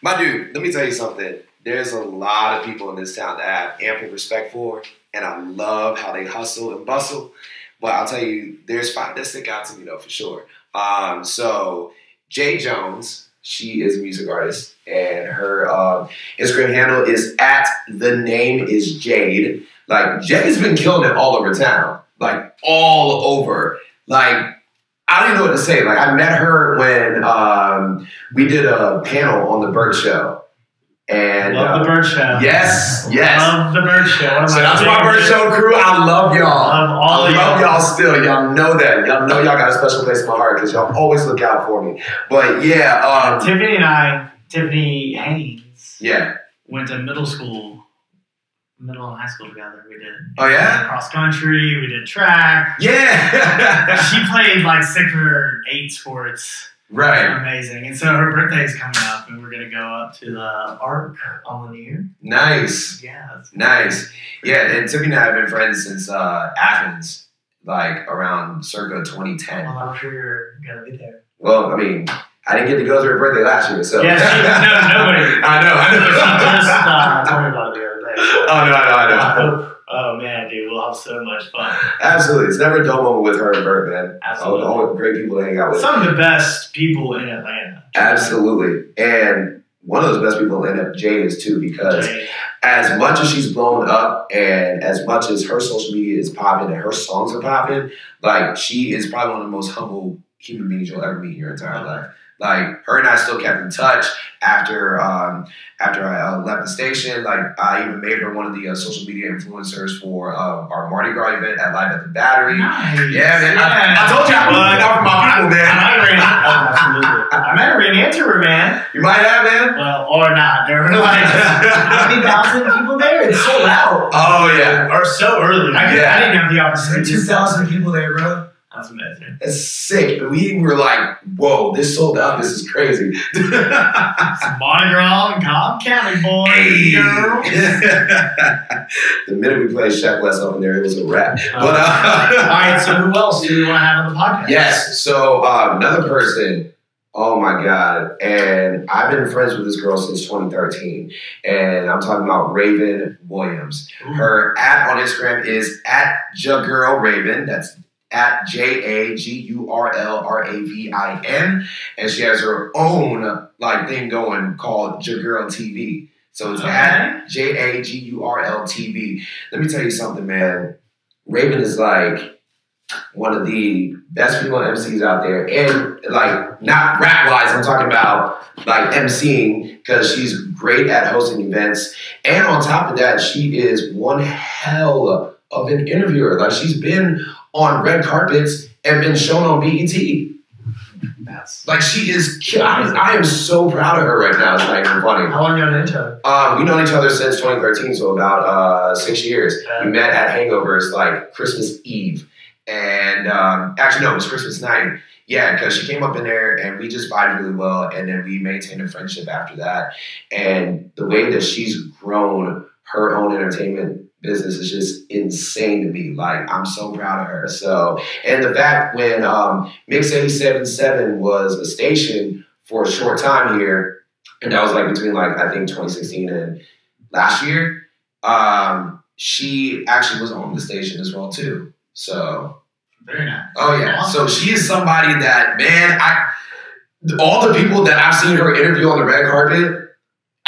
My dude, let me tell you something. There's a lot of people in this town that I have ample respect for, and I love how they hustle and bustle. But I'll tell you, there's five that stick out to me though, for sure. Um, so Jay Jones, she is a music artist, and her um, Instagram handle is at the name is Jade. Like Jay's been killing it all over town, like all over. Like I don't even know what to say. Like I met her when um, we did a panel on the Bert Show, and Love the uh, Bert Show. yes, yes. Love the Bert Show. So that's my Bert Show crew. I love y'all. Love all I love y'all. y'all still. Y'all know that. Y'all know y'all got a special place in my heart because y'all always look out for me. But yeah, um, Tiffany and I, Tiffany Haynes, yeah. went to middle school, middle and high school together. We did Oh yeah, cross country, we did track. yeah. she played like six or eight sports. Right. Amazing. And so her birthday is coming up, and we're going to go up to the Arc on the New Nice. Yeah. Nice. Yeah, and Tiffany and I have been friends since uh, Athens, like around circa 2010. Well, I'm sure you're going to be there. Well, I mean, I didn't get to go to her birthday last year, so. Yeah, she- no, nobody. I know, I She just uh, told me about it the other day. oh, no, I know, I know. Oh, man, dude, we'll have so much fun. Absolutely. It's never a dull moment with her and Bert, man. Absolutely. All, all great people to hang out with. Some of the best people in Atlanta. Absolutely. And one of those best people in Atlanta, Jade, is too, because as much as she's blown up and as much as her social media is popping and her songs are popping, like she is probably one of the most humble human beings you'll ever meet in your entire life. Like her and I still kept in touch after um, after I uh, left the station. Like I even made her one of the uh, social media influencers for uh, our Mardi Gras event at Live at the Battery. Nice. Yeah, man. I, I told you I'm looking out for my people, man. I might oh. I might have ran into her, man. You might have, man. Well, or not. There were like many thousand people there? It's sold out. Oh yeah, Or so early. I, Yeah. I didn't have the opportunity. Two thousand people there, bro. That's amazing. that's sick. We were like, "Whoa, this sold out. This is crazy." Some Mardi Gras and Cobb County boys Hey. girls. the minute we played Shaq West up in there, it was a wrap. Oh. But uh, All right, so who else do we want to have on the podcast? yes, so uh, another person. Oh my god! And I've been friends with this girl since 2013, and I'm talking about Raven Williams. Her at on Instagram is at Jagurl Raven. That's at J A G U R L R A V I N, and she has her own like thing going called Jagurl TV. So it's at J A G U R L T V. Let me tell you something, man. Raven is like one of the best female MCs out there, and like not rap wise, I'm talking about like MCing because she's great at hosting events, and on top of that, she is one hell of an interviewer. Like she's been on red carpets and been shown on BET. That's Like she is, I, I am so proud of her right now. It's not even funny. how long you on intro? Um, we've known each other since 2013, so about uh, six years. Yeah. We met at Hangovers like Christmas Eve, and um, actually no, it was Christmas night. Yeah, because she came up in there and we just vibed really well, and then we maintained a friendship after that. And the way that she's grown her own entertainment business is just insane to me. Like I'm so proud of her. So, and the fact when um, Mix 87.7 was a station for a short time here, and that was like between like I think 2016 and last year. Um, she actually was on the station as well too. So Very nice. oh yeah, so she is somebody that man, I all the people that I've seen her interview on the red carpet,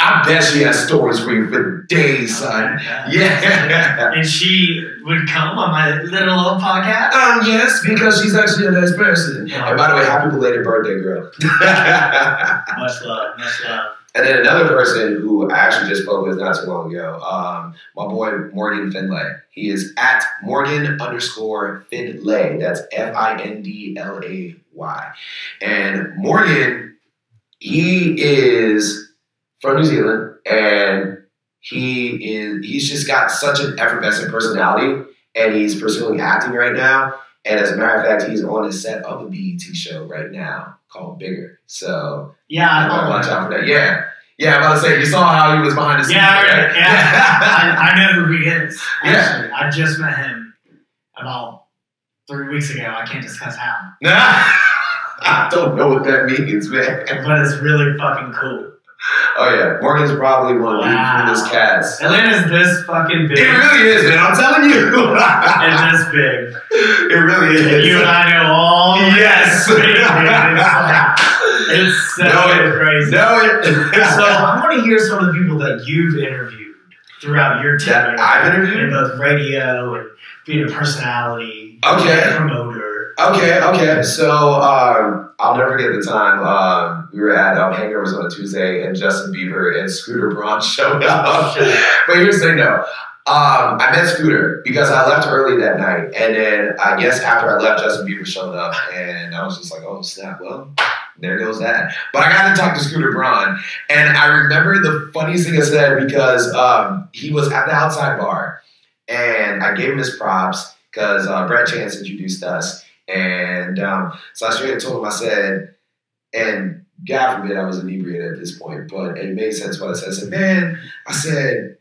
I bet she has stories for you for days, son. Yeah. And she would come on my little old podcast. Um, yes, because she's actually a nice person. And by the way, happy belated birthday, girl. Much love, much love. And then another person who I actually just spoke with not too long ago, um, my boy Morgan Findlay. He is at Morgan underscore Findlay. That's F I N D L A Y. And Morgan, he is from New Zealand and he is he's just got such an effervescent personality, and he's pursuing acting right now. And as a matter of fact, he's on the set of a BET show right now called Bigger. So Yeah, I I watch out for that. Yeah. Yeah, I'm about to say you saw how he was behind the scenes. Yeah, I- right? yeah. I, I know who he is. Yeah. Actually, I just met him about three weeks ago. I can't discuss how, I don't know what that means, man. but it's really fucking cool. Oh yeah, Morgan's probably one of the Wow. coolest cats. Atlanta's this fucking big. It really is, man. I'm telling you. It's this big. it really is. And You and I know all. Yes. big. It's like, it's so Know it. crazy. know it. So I want to hear some of the people that you've interviewed throughout your tenure I've interviewed? in both radio and being a personality, Okay. promoter. Okay, okay. So um, I'll never forget the time um, we were at um, Hangovers on a Tuesday, and Justin Bieber and Scooter Braun showed up. but here's the thing, though. Um, I met Scooter because I left early that night, and then I guess after I left, Justin Bieber showed up, and I was just like, "Oh snap!" Well, there goes that. But I got to talk to Scooter Braun, and I remember the funniest thing I said because um, he was at the outside bar, and I gave him his props because uh, Brett Chance introduced us, and um, so I straight told him I said, and God forbid I was inebriated at this point, but it made sense what I said. I said, man, I said.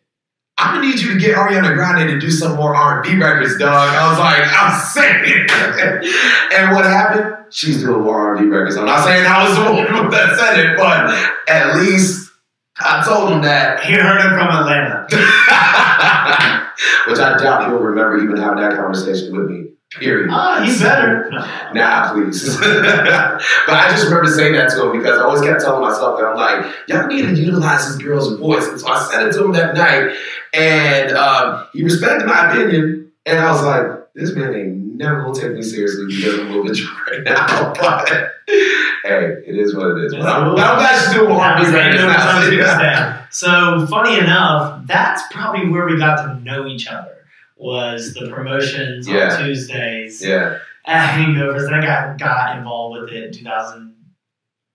I'm gonna need you to get Ariana Grande to do some more R&B records, dog. I was like, I'm saying. and what happened? She's doing more R&B records. I'm not saying I was the one that said it, but at least I told him that. He heard it from Atlanta. Which I doubt he'll remember even having that conversation with me. Period. Oh, he better. Nah, please. but I just remember saying that to him because I always kept telling myself that I'm like, y'all need to utilize this girl's voice. And so I said it to him that night, and um, he respected my opinion. And I was like, this man ain't never gonna take me seriously because I'm a little bit drunk right now. But hey, it is what it is. But I'm, but I'm glad she's doing more That was R&B doing now. something. So funny enough, that's probably where we got to know each other. Was the promotions Yeah. on Tuesdays Yeah, at Hangovers? And I got got involved with it in 2000.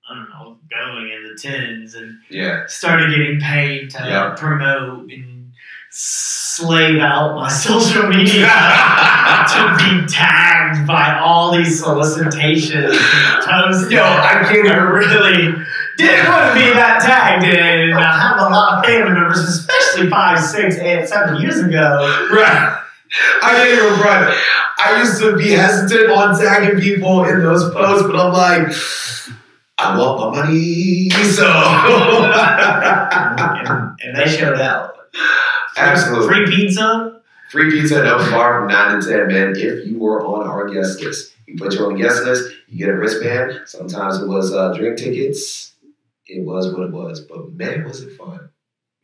I don't know, going in the tens and yeah, started getting paid to Yeah. promote and slave out my social media to be tagged by all these solicitations, posts. Yo, I can't I really didn't want to be that tagged in. I have a lot of family members, especially five, six, eight, seven years ago. right. I can't even front. I used to be hesitant on tagging people in those posts, but I'm like, I want my money, so. And, and they showed out. Absolutely. Free pizza. Free pizza at Open Bar from 9 to 10, man. If you were on our guest list, you put you on the guest list, you get a wristband. Sometimes it was uh, drink tickets. It was what it was, but man, was it fun.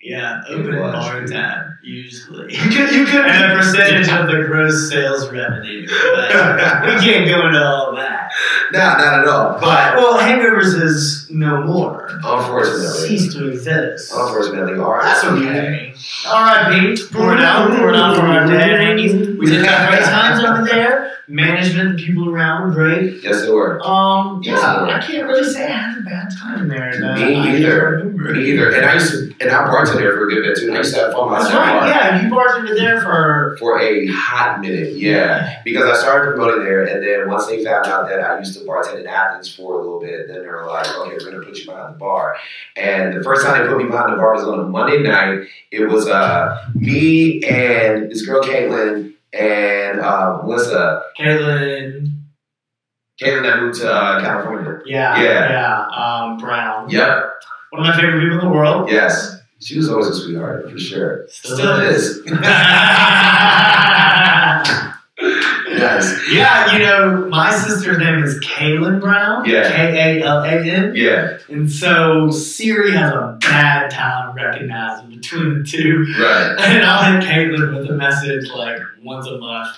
Yeah, open bar tab, usually. You could, you could. and a percentage of the gross sales revenue. But we can't go into all that. Nah, not at all. But Well, Hangovers is no more. Unfortunately, Ceased to exist. unfortunately, all right. That's okay. All right, Pete. Pour it out. Pour it out for our dead Hangies. We did have great times over there. Management, the people around were great. Yes, they were. Um, yeah, Yes, they were. I can't really say I had a bad time there. No, Me I either. Me either. And I used to, and I bartended there for a good bit too. And I used to have fun That's myself right. Yeah, you bartended there for for a hot minute. Yeah. Because I started promoting there, and then once they found out that I used to bartend in Athens for a little bit, then they were like, okay, we're gonna put you behind the bar. And the first time they put me behind the bar was on a Monday night. It was uh me and this girl Caitlin and uh, Melissa. Caitlin. Caitlin that moved to uh, California. Yeah, Yeah. yeah. Um, Brown. Yep. One of my favorite people in the world. Yes. She was always a sweetheart for sure. Still Still is. yes. yeah, you know, my sister's name is Kaylin Brown. Yeah. K A L A N. Yeah. And so Siri has a bad time recognizing between the two. Right. And I'll hit Caitlin with a message like once a month.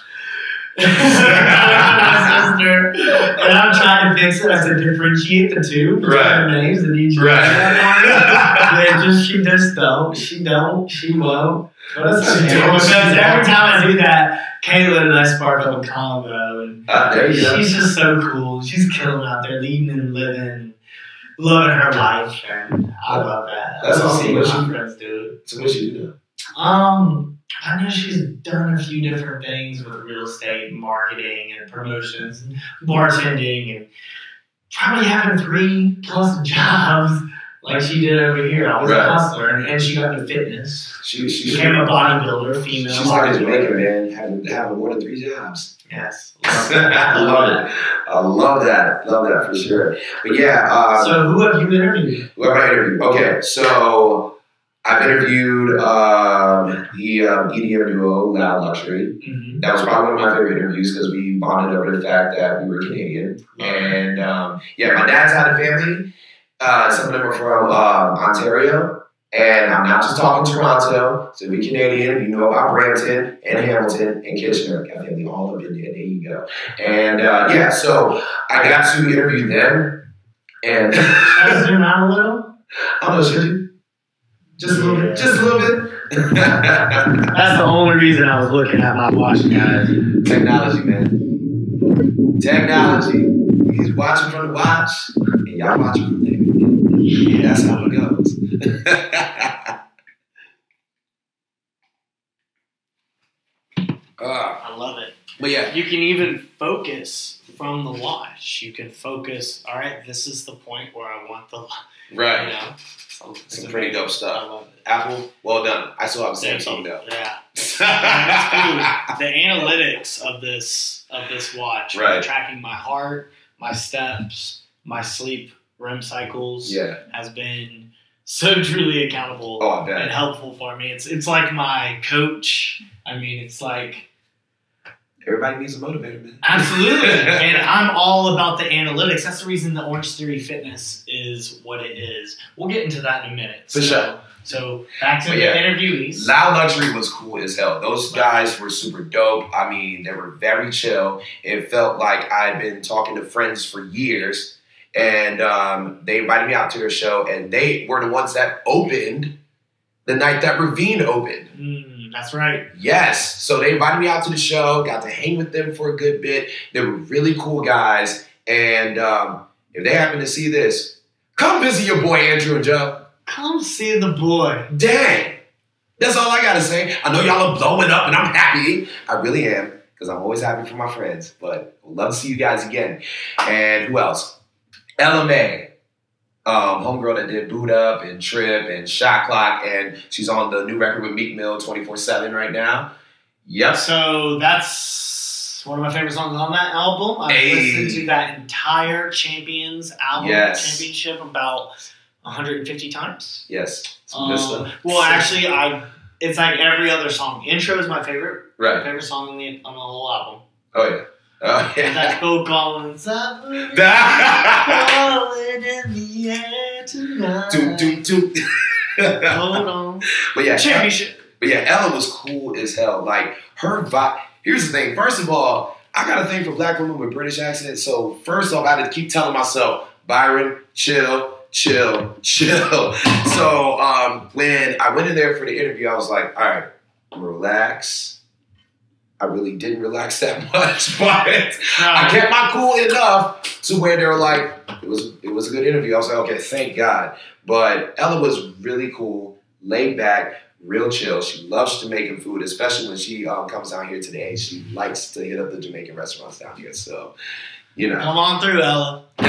my sister. And I'm trying to fix it. I said differentiate the two Right. names and each Right. They just she just don't. She don't. She won't. But it's She okay. don't, Because she every time I do that, Caitlin and I spark up a combo and Uh, there you go. She's just so cool. She's killing out there, leading and living. living her life, and I love that. That's I love awesome. seeing What's my she- friends do. So what you do? Um, I know she's done a few different things with real estate, marketing, and promotions, and bartending, and probably having three plus jobs like she did over here. I was Right. a hustler, and, she got into fitness. She, she, Became a bodybuilder, female. she's like a Jamaican man, having, having more than three jobs. Yes. I love it. I love that. Love that for sure. But yeah, uh, So who have you interviewed? Who have I interviewed? Okay, so I've interviewed um, the um, EDM duo Loud Luxury. Mm-hmm. That was probably one of my favorite interviews because we bonded over the fact that we were Canadian. And um, yeah, my dad's side of the family, uh, some of them are from um, Ontario. And I'm not just talking Toronto. So we Canadian, you know about Brampton and Hamilton and Kitchener. Got family all up in there. There you go. And uh, yeah, so I got to interview them. And I zoom out a little? I don't know, should you? Just a little bit. Just a little bit. That's the only reason I was looking at my watch, guys. Technology, man. Technology. He's watching from the watch, and y'all watching from there. Yeah, That's how it goes. uh, I love it. but yeah, You can even focus from the watch. You can focus. All right, this is the point where I want the. right. You know, so it's Some pretty dope I stuff. love it. Apple, well done. I still have Samsung though. Yeah. The analytics of this of this watch, Right. tracking my heart, my steps, my sleep REM cycles, Yeah. has been so truly accountable Oh, and helpful for me. It's it's like my coach. I mean, it's like Everybody needs a motivator, man. absolutely, and I'm all about the analytics. That's the reason the Orangetheory Fitness is what it is. We'll get into that in a minute. For so, sure. So back to But the yeah. interviewees. Loud Luxury was cool as hell. Those guys were super dope. I mean, they were very chill. It felt like I'd been talking to friends for years. And um, they invited me out to their show, and they were the ones that opened the night that Ravine opened. Mm, that's right. Yes. So they invited me out to the show, got to hang with them for a good bit. They were really cool guys. And um, if they happen to see this, come visit your boy Andrew and Joe. Come see the boy. Dang. That's all I gotta say. I know y'all are blowing up and I'm happy. I really am, because I'm always happy for my friends. But love to see you guys again. And who else? Mai. Um, homegirl that did Boo'd Up and Trip and Shot Clock, and she's on the new record with Meek Mill 24-7 right now. Yep. So that's one of my favorite songs on that album. I've Hey. listened to that entire Champions album Yes. championship about 150 times. Yes. Some good Um, stuff. well, actually, I it's like every other song. Intro is my favorite, my Right. favorite song on the on the whole album. Oh yeah. Oh And that's yeah. Phil Collins. "I'm falling in the air tonight." Doot, doot, doot. Hold on. But yeah, Championship. But yeah, Ella was cool as hell. Like her vibe. Here's the thing. First of all, I got a thing for black women with British accents. So first off, I had to keep telling myself, Byron, chill, chill, chill. So um, when I went in there for the interview, I was like, all right, relax. I really didn't relax that much, but I kept my cool enough to where they were like, it was it was a good interview. I was like, okay, thank God. But Ella was really cool, laid back, real chill. She loves Jamaican food, especially when she um, comes down here today. She likes to hit up the Jamaican restaurants down here. So, you know. Come on through, Ella.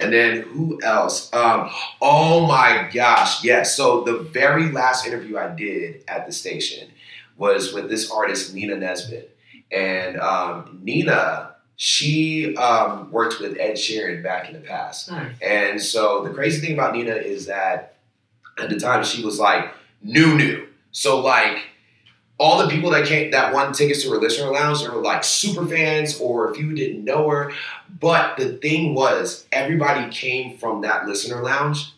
and then who else? Um, oh my gosh, yes. So the very last interview I did at the station was with this artist Nina Nesbitt, and um, Nina she um, worked with Ed Sheeran back in the past, Nice. and so the crazy thing about Nina is that at the time she was like new new, so like all the people that came that won tickets to her listener lounge, were like super fans, or if you didn't know her. But the thing was, everybody came from that listener lounge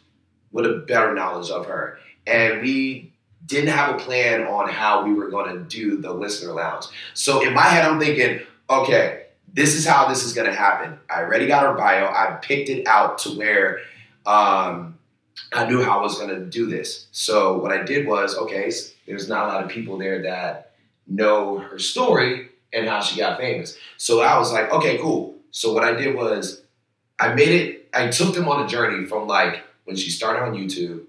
with a better knowledge of her, and we didn't have a plan on how we were going to do the listener lounge. So in my head, I'm thinking, okay, this is how this is going to happen. I already got her bio. I picked it out to where um, I knew how I was going to do this. So what I did was, okay, s- there's not a lot of people there that know her story and how she got famous. So I was like, okay, cool. So what I did was I made it. I took them on a journey from like when she started on YouTube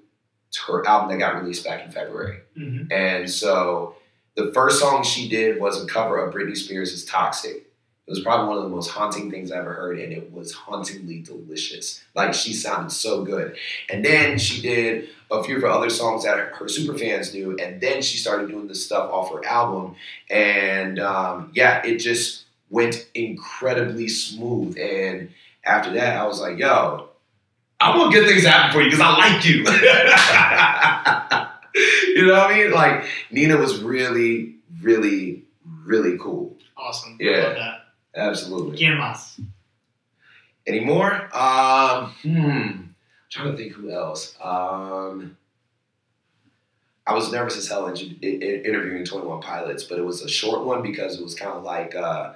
her album that got released back in February. Mhm. And so the first song she did was a cover of Britney Spears' Toxic. It was probably one of the most haunting things I ever heard, and it was hauntingly delicious. Like she sounded so good. And then she did a few of her other songs that her super fans knew, and then she started doing this stuff off her album. And um, yeah, it just went incredibly smooth. And after that, I was like, yo, I want good things to happen for you because I like you. you know what I mean? Like Nina was really, really, really cool. Awesome. Yeah. Absolutely. ¿Quién más? Any more? Um, hmm. trying to think who else. Um, I was nervous as hell in, in, in interviewing Twenty One Pilots, but it was a short one because it was kind of like uh,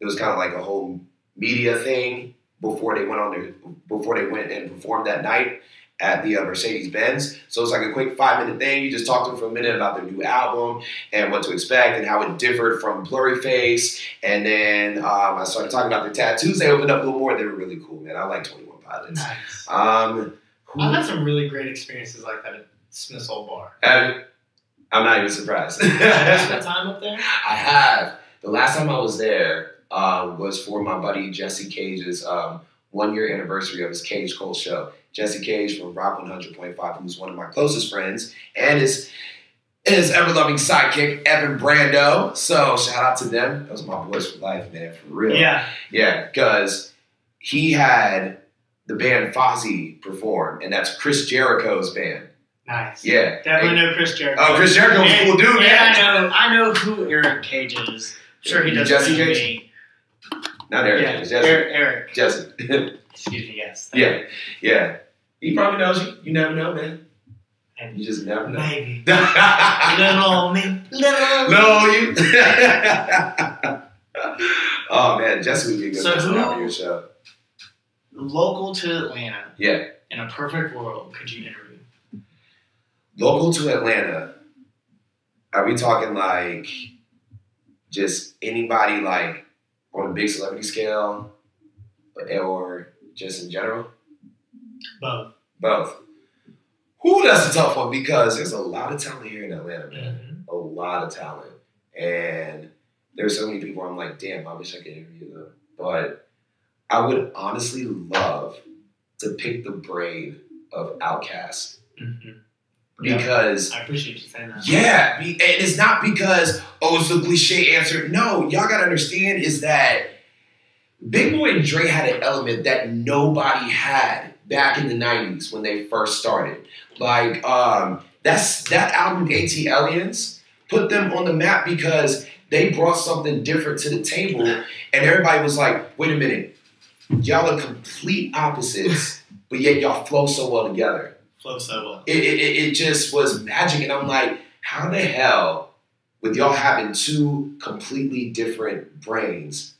it was kind of like a whole media thing before they went on their, before they went and performed that night at the uh, Mercedes Benz. So it's like a quick five minute thing. You just talk to them for a minute about their new album and what to expect and how it differed from Blurryface. And then um, I started talking about their tattoos. They opened up a little more. They were really cool, man. I like Twenty One Pilots. Nice. Um, I've had some really great experiences like that at Smith's Old Bar. Have- I'm not even surprised. Have you spent time up there? I have. The last time I was there uh, was for my buddy Jesse Cage's um, one year anniversary of his Cage Cole show. Jesse Cage from Rock 100.5, who's one of my closest friends, and his his ever loving sidekick Evan Brando. So shout out to them. Those are my boys for life, man, for real. Yeah. Yeah, because he had the band Fozzy perform, and that's Chris Jericho's band. Nice. Yeah. Definitely know Chris Jericho. Oh, Chris Jericho was a cool dude, yeah, man. I know. I know who Eric Cage is. Sure, he does. Jesse Cage? Not Eric, Yeah, Jesse. Eric. Eric. Jesse. Excuse me. Yes. yeah, yeah. He probably knows you. You never know, man. And You just never know. maybe little me, little. you. oh man, Jesse would be a good So person out your show. Local to Atlanta. Yeah, In a perfect world, could you interview? local to Atlanta. Are we talking like just anybody like on a big celebrity scale, or just in general? Both. Both. Who that's a tough one because there's a lot of talent here in Atlanta, man. Mhm. A lot of talent. And there's so many people I'm like, damn, I wish I could interview them. But I would honestly love to pick the brain of OutKast. Mhm. Yeah. Because I appreciate you saying that. yeah, be- and it's not because oh, it's the cliche answer. No, y'all gotta understand is that Big Boi and Dre had an element that nobody had back in the '90s when they first started. Like um, that's that album, AT Aliens, put them on the map because they brought something different to the table, and everybody was like, "Wait a minute, y'all are complete opposites, but yet y'all flow so well together." Flow so well. it, it, it it just was magic. And I'm like, how the hell, with y'all having two completely different brains,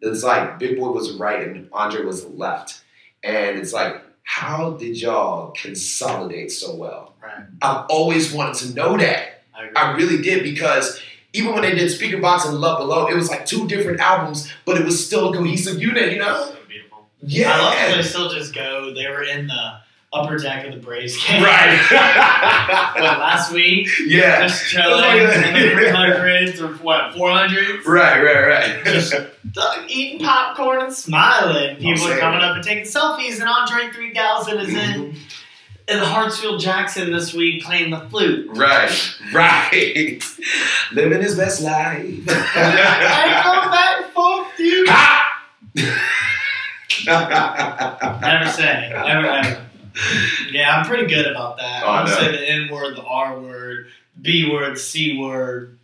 it's like Big Boi was right and Andre was left. And it's like, how did y'all consolidate so well? Right. I've always wanted to know that. I. I really did because even when they did Speakerboxxx and Love Below, it was like two different albums, but it was still a cohesive unit, you know? So beautiful. Yeah. I love how they still just go. They were in the upper deck of the Braves game. Right. what, last week? yeah. Just chilling in the 300s or what, 400s? Right, right, right. Just eating popcorn and smiling. People are coming up and taking selfies, and Andre 3000 is in, in Hartsfield Jackson this week playing the flute. Right, right. Living his best life. I come back for you. Never say. Never ever. Yeah, I'm pretty good about that. Oh, I would say the N word, the R word, B word, C word.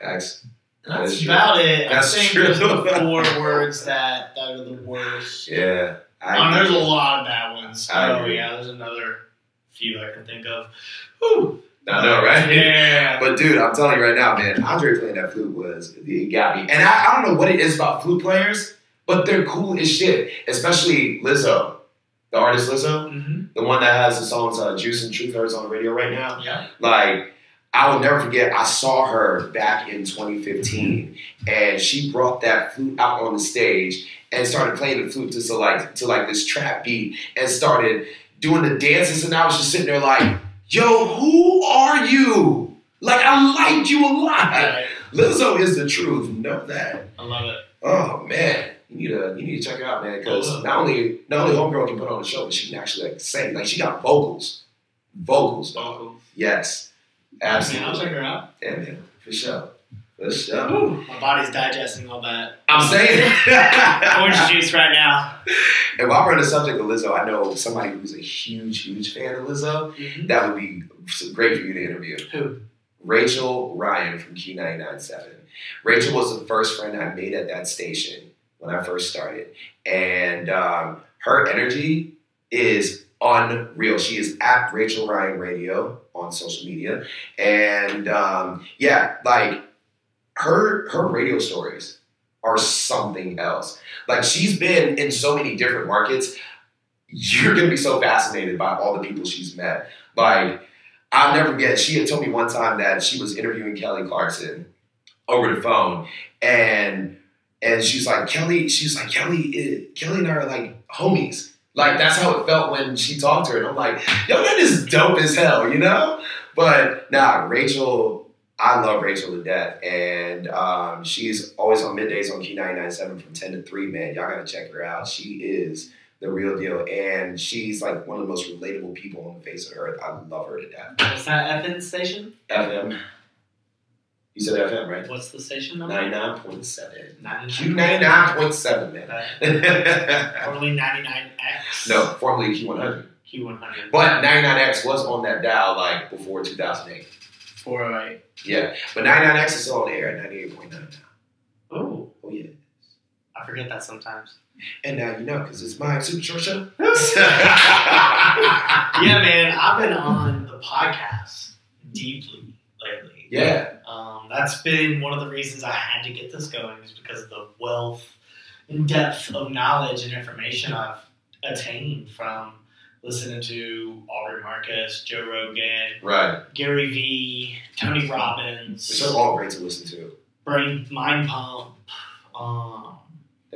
That's, That's That's true. about it. That's I think true. the four words that, that are the worst. yeah. Oh, there's a lot of bad ones. Oh yeah, there's another few I can think of. Whew. I know, right? Yeah. But dude, I'm telling you right now, man, Andre playing that flute was it got me. And I, I don't know what it is about flute players, but they're cool as shit. Especially Lizzo, the artist Lizzo, hmm the one that has the songs uh, "Juice and Truth Hurts" on the radio right now. Yeah. Like, I will never forget, I saw her back in 2015, and she brought that flute out on the stage, and started playing the flute to like to like this trap beat and started doing the dances and I was just sitting there like, yo, who are you? Like I liked you a lot. Right. Lizzo is the truth. Know that. I love it. Oh man, you need to you need to check her out, man. Because not only not only homegirl can put on a show, but she can actually like sing. Like she got vocals, vocals. Vocals. Yes, Man, I'll absolutely. check her out. Yeah, man, for sure, for sure. Ooh, my body's digesting all that. I'm um, saying. Orange juice right now. And while we're on the subject of Lizzo, I know somebody who's a huge, huge fan of Lizzo. Mm-hmm. That would be great for you to interview. Who? Rachel Ryan from Q997. Rachel was the first friend I made at that station when I first started. And um, her energy is unreal. She is at Rachel Ryan Radio on social media. And um, yeah, like her her radio stories are something else. Like she's been in so many different markets. You're gonna be so fascinated by all the people she's met. Like I'll never forget. She had told me one time that she was interviewing Kelly Clarkson over the phone, and and she's like Kelly. She's like Kelly. eh, Kelly and I are like homies. Like that's how it felt when she talked to her. And I'm like, yo, that is dope as hell, you know. But nah, Rachel. I love Rachel to death, and um, she's always on middays on Q997 from 10 to 3. Man, y'all gotta check her out. She is the real deal, and she's like one of the most relatable people on the face of the earth. I love her to death. What's that FN station? FM. You said FM, right? What's the station number? 99.7. 99. Q99.7, man. Formerly 99X. no, formerly Q100. Q100. But 99X was on that dial like before 2008. 408. Yeah, but 99X is still on the air at 98.9 now. Oh, Oh, yeah. I forget that sometimes. And now you know because it's my super short show. Yeah, man, I've been on the podcast deeply lately. yeah, Um, that's been one of the reasons I had to get this going is because of the wealth and depth of knowledge and information I've attained from listening to Aubrey Marcus, Joe Rogan, right. Gary Vee, Tony Robbins, Which are all great to listen to. Brain Mind Pump, um,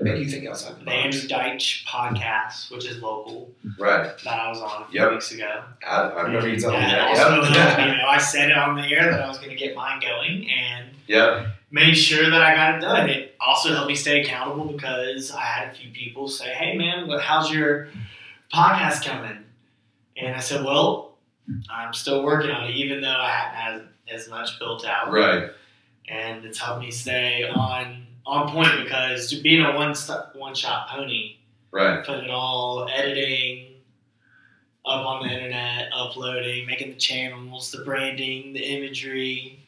make you think outside the the Andrew. Deitch podcast, which is local, Right. that I was on a few Yep. weeks ago. I, I remember you telling me That also Yep. you know, I said it on the air that I was going to get mine going, and yeah, made sure that I got it done. It also helped me stay accountable because I had a few people say, "Hey, man, what- how's your podcast coming?" And I said, "Well, I'm still working on it, even though I haven't had as much built out." Right. And it's helped me stay on on point because being a one st- one shot pony, Right. putting it all editing up on the internet, uploading, making the channels, the branding, the imagery.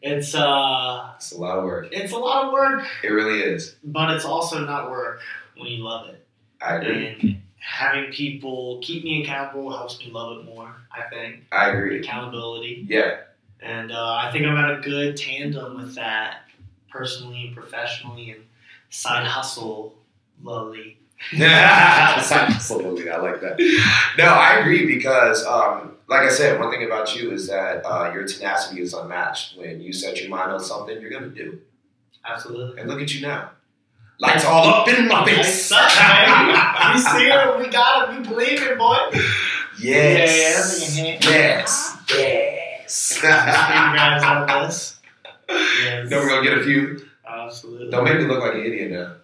It's uh, It's a lot of work. it's a lot of work It really is. but it's also not work when you love it. I agree. And having people keep me accountable helps me love it more. I think I agree. accountability, Yeah. and uh, I think I'm at a good tandem with that, personally and professionally, and side hustle, lovely. Absolutely, I like that. No, I agree because, um, like I said, one thing about you is that uh, your tenacity is unmatched. When you set your mind on something, you're gonna do. Absolutely. And look at you now, lights all up in my face. Up. We see it. We got it. We believe it, boy. Yes. Yeah, yeah, Yes. Yes. Yes. Then we're gonna get a few. Absolutely. Don't make me look like an idiot now,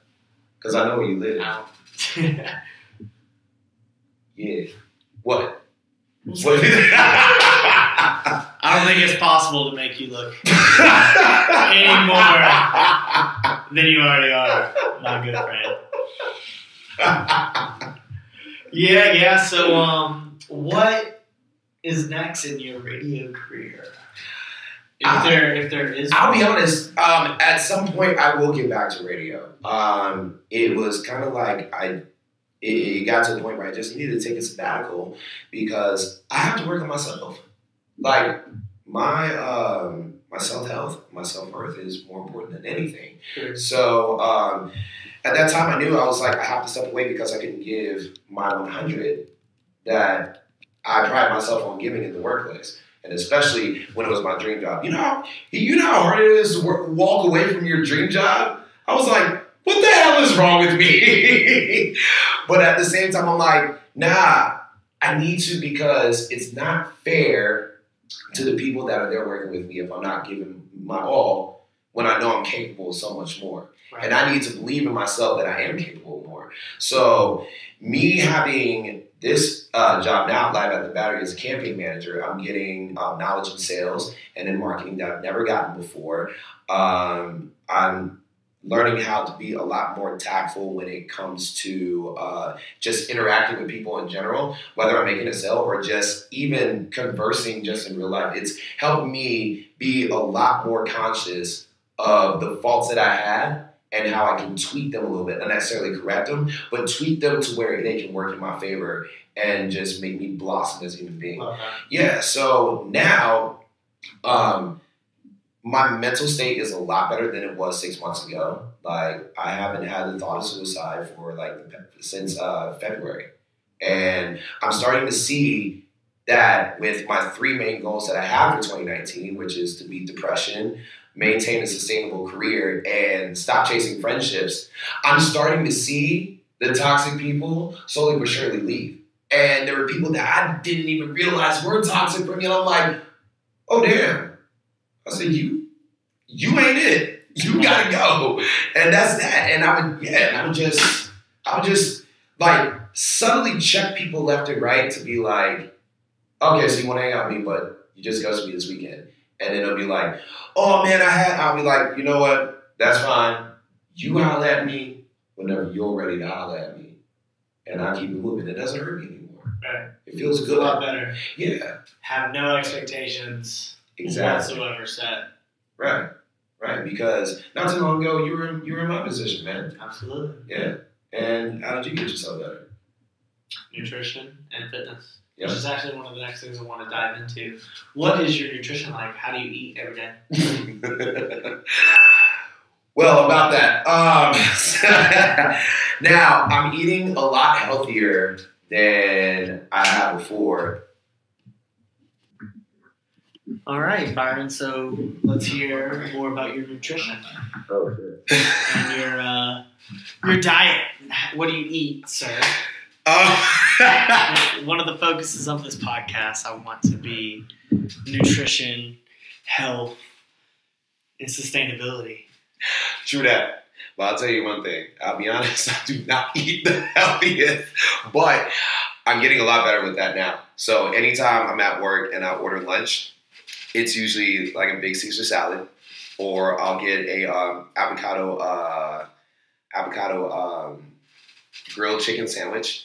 because I know where you live. Yeah. What? What? I don't think it's possible to make you look any more than you already are, my good friend. Yeah, yeah. So, um, what is next in your radio career? If Uh, there, if there is, I'll be honest. Um, at some point, I will get back to radio. Um, it was kind of like I. It, it got to the point where I just needed to take a sabbatical because I have to work on myself. Like my um, my self health, my self worth is more important than anything. Sure. So um, at that time, I knew I was like, I have to step away because I couldn't give my 100 that I pride myself on giving in the workplace. And especially when it was my dream job. You know, how- you know how hard it is to work, walk away from your dream job? I was like, what the hell is wrong with me? but at the same time, I'm like, nah, I need to because it's not fair to the people that are there working with me if I'm not giving my all when I know I'm capable of so much more. Right. And I need to believe in myself that I am capable of more. So, me having this uh, job now, live at the Battery, as a campaign manager, I'm getting um, knowledge in sales and in marketing that I've never gotten before. Um, I'm learning how to be a lot more tactful when it comes to uh, just interacting with people in general, whether I'm making a sale or just even conversing just in real life. It's helped me be a lot more conscious of the faults that I had and how I can tweak them a little bit, not necessarily correct them, but tweak them to where they can work in my favor and just make me blossom as a human being. That. Yeah, so now um, my mental state is a lot better than it was six months ago. Like I haven't had the thought of suicide for like since uh, February, and I'm starting to see that with my three main goals that I have for 2019, which is to beat depression, maintain a sustainable career, and stop chasing friendships. I'm starting to see the toxic people slowly but surely leave. And there were people that I didn't even realize were toxic for me. And I'm like, oh damn. I said, you you ain't it. You gotta go. And that's that. And I would yeah, and I would just I would just like subtly check people left and right to be like, okay, so you wanna hang out with me, but you just ghosted me this weekend. And then it'll be like, oh man, I had I'll be like, you know what? That's fine. You holler at me whenever you're ready to holler at me. And I keep it moving. It doesn't hurt me anymore. Right. It feels good. a lot better. Yeah, Have no expectations exactly. whatsoever set. Right, right. Because not too long ago, you were in, you were in my position, man. Absolutely. Yeah. And how did you get yourself better? Nutrition and fitness. Yep. Which is actually one of the next things I want to dive into. What is your nutrition like? How do you eat every day? well, about that. Um, now I'm eating a lot healthier than I have before. All right, Byron. So let's hear more about your nutrition Oh shit. and your uh, your diet. What do you eat, sir? Um, One of the focuses of this podcast, I want to be nutrition, health, and sustainability. True that. But I'll tell you one thing. I'll be honest, I do not eat the healthiest, but I'm getting a lot better with that now. So anytime I'm at work and I order lunch, it's usually like a big Caesar salad, or I'll get a um, avocado uh, avocado um, grilled chicken sandwich,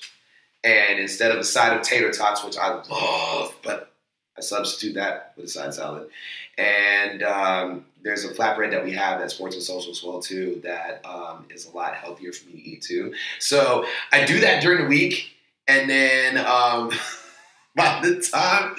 and instead of a side of tater tots, which I love, but I substitute that with a side salad. And um, there's a flatbread that we have at Sports and Social as well too that um, is a lot healthier for me to eat too. So I do that during the week, and then um, by the time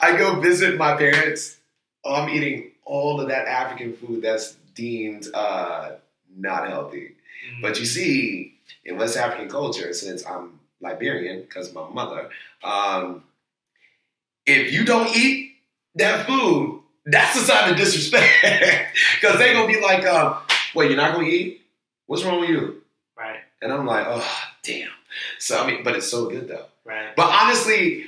I go visit my parents, I'm eating all of that African food that's deemed uh, not healthy. But you see, in West African culture, since I'm Liberian because my mother, um, if you don't eat that food, that's a sign of disrespect. Because they're gonna be like, um, "Wait, you're not gonna eat? What's wrong with you?" right, And I'm like, "Oh, damn." So I mean, but it's so good though. right. But honestly,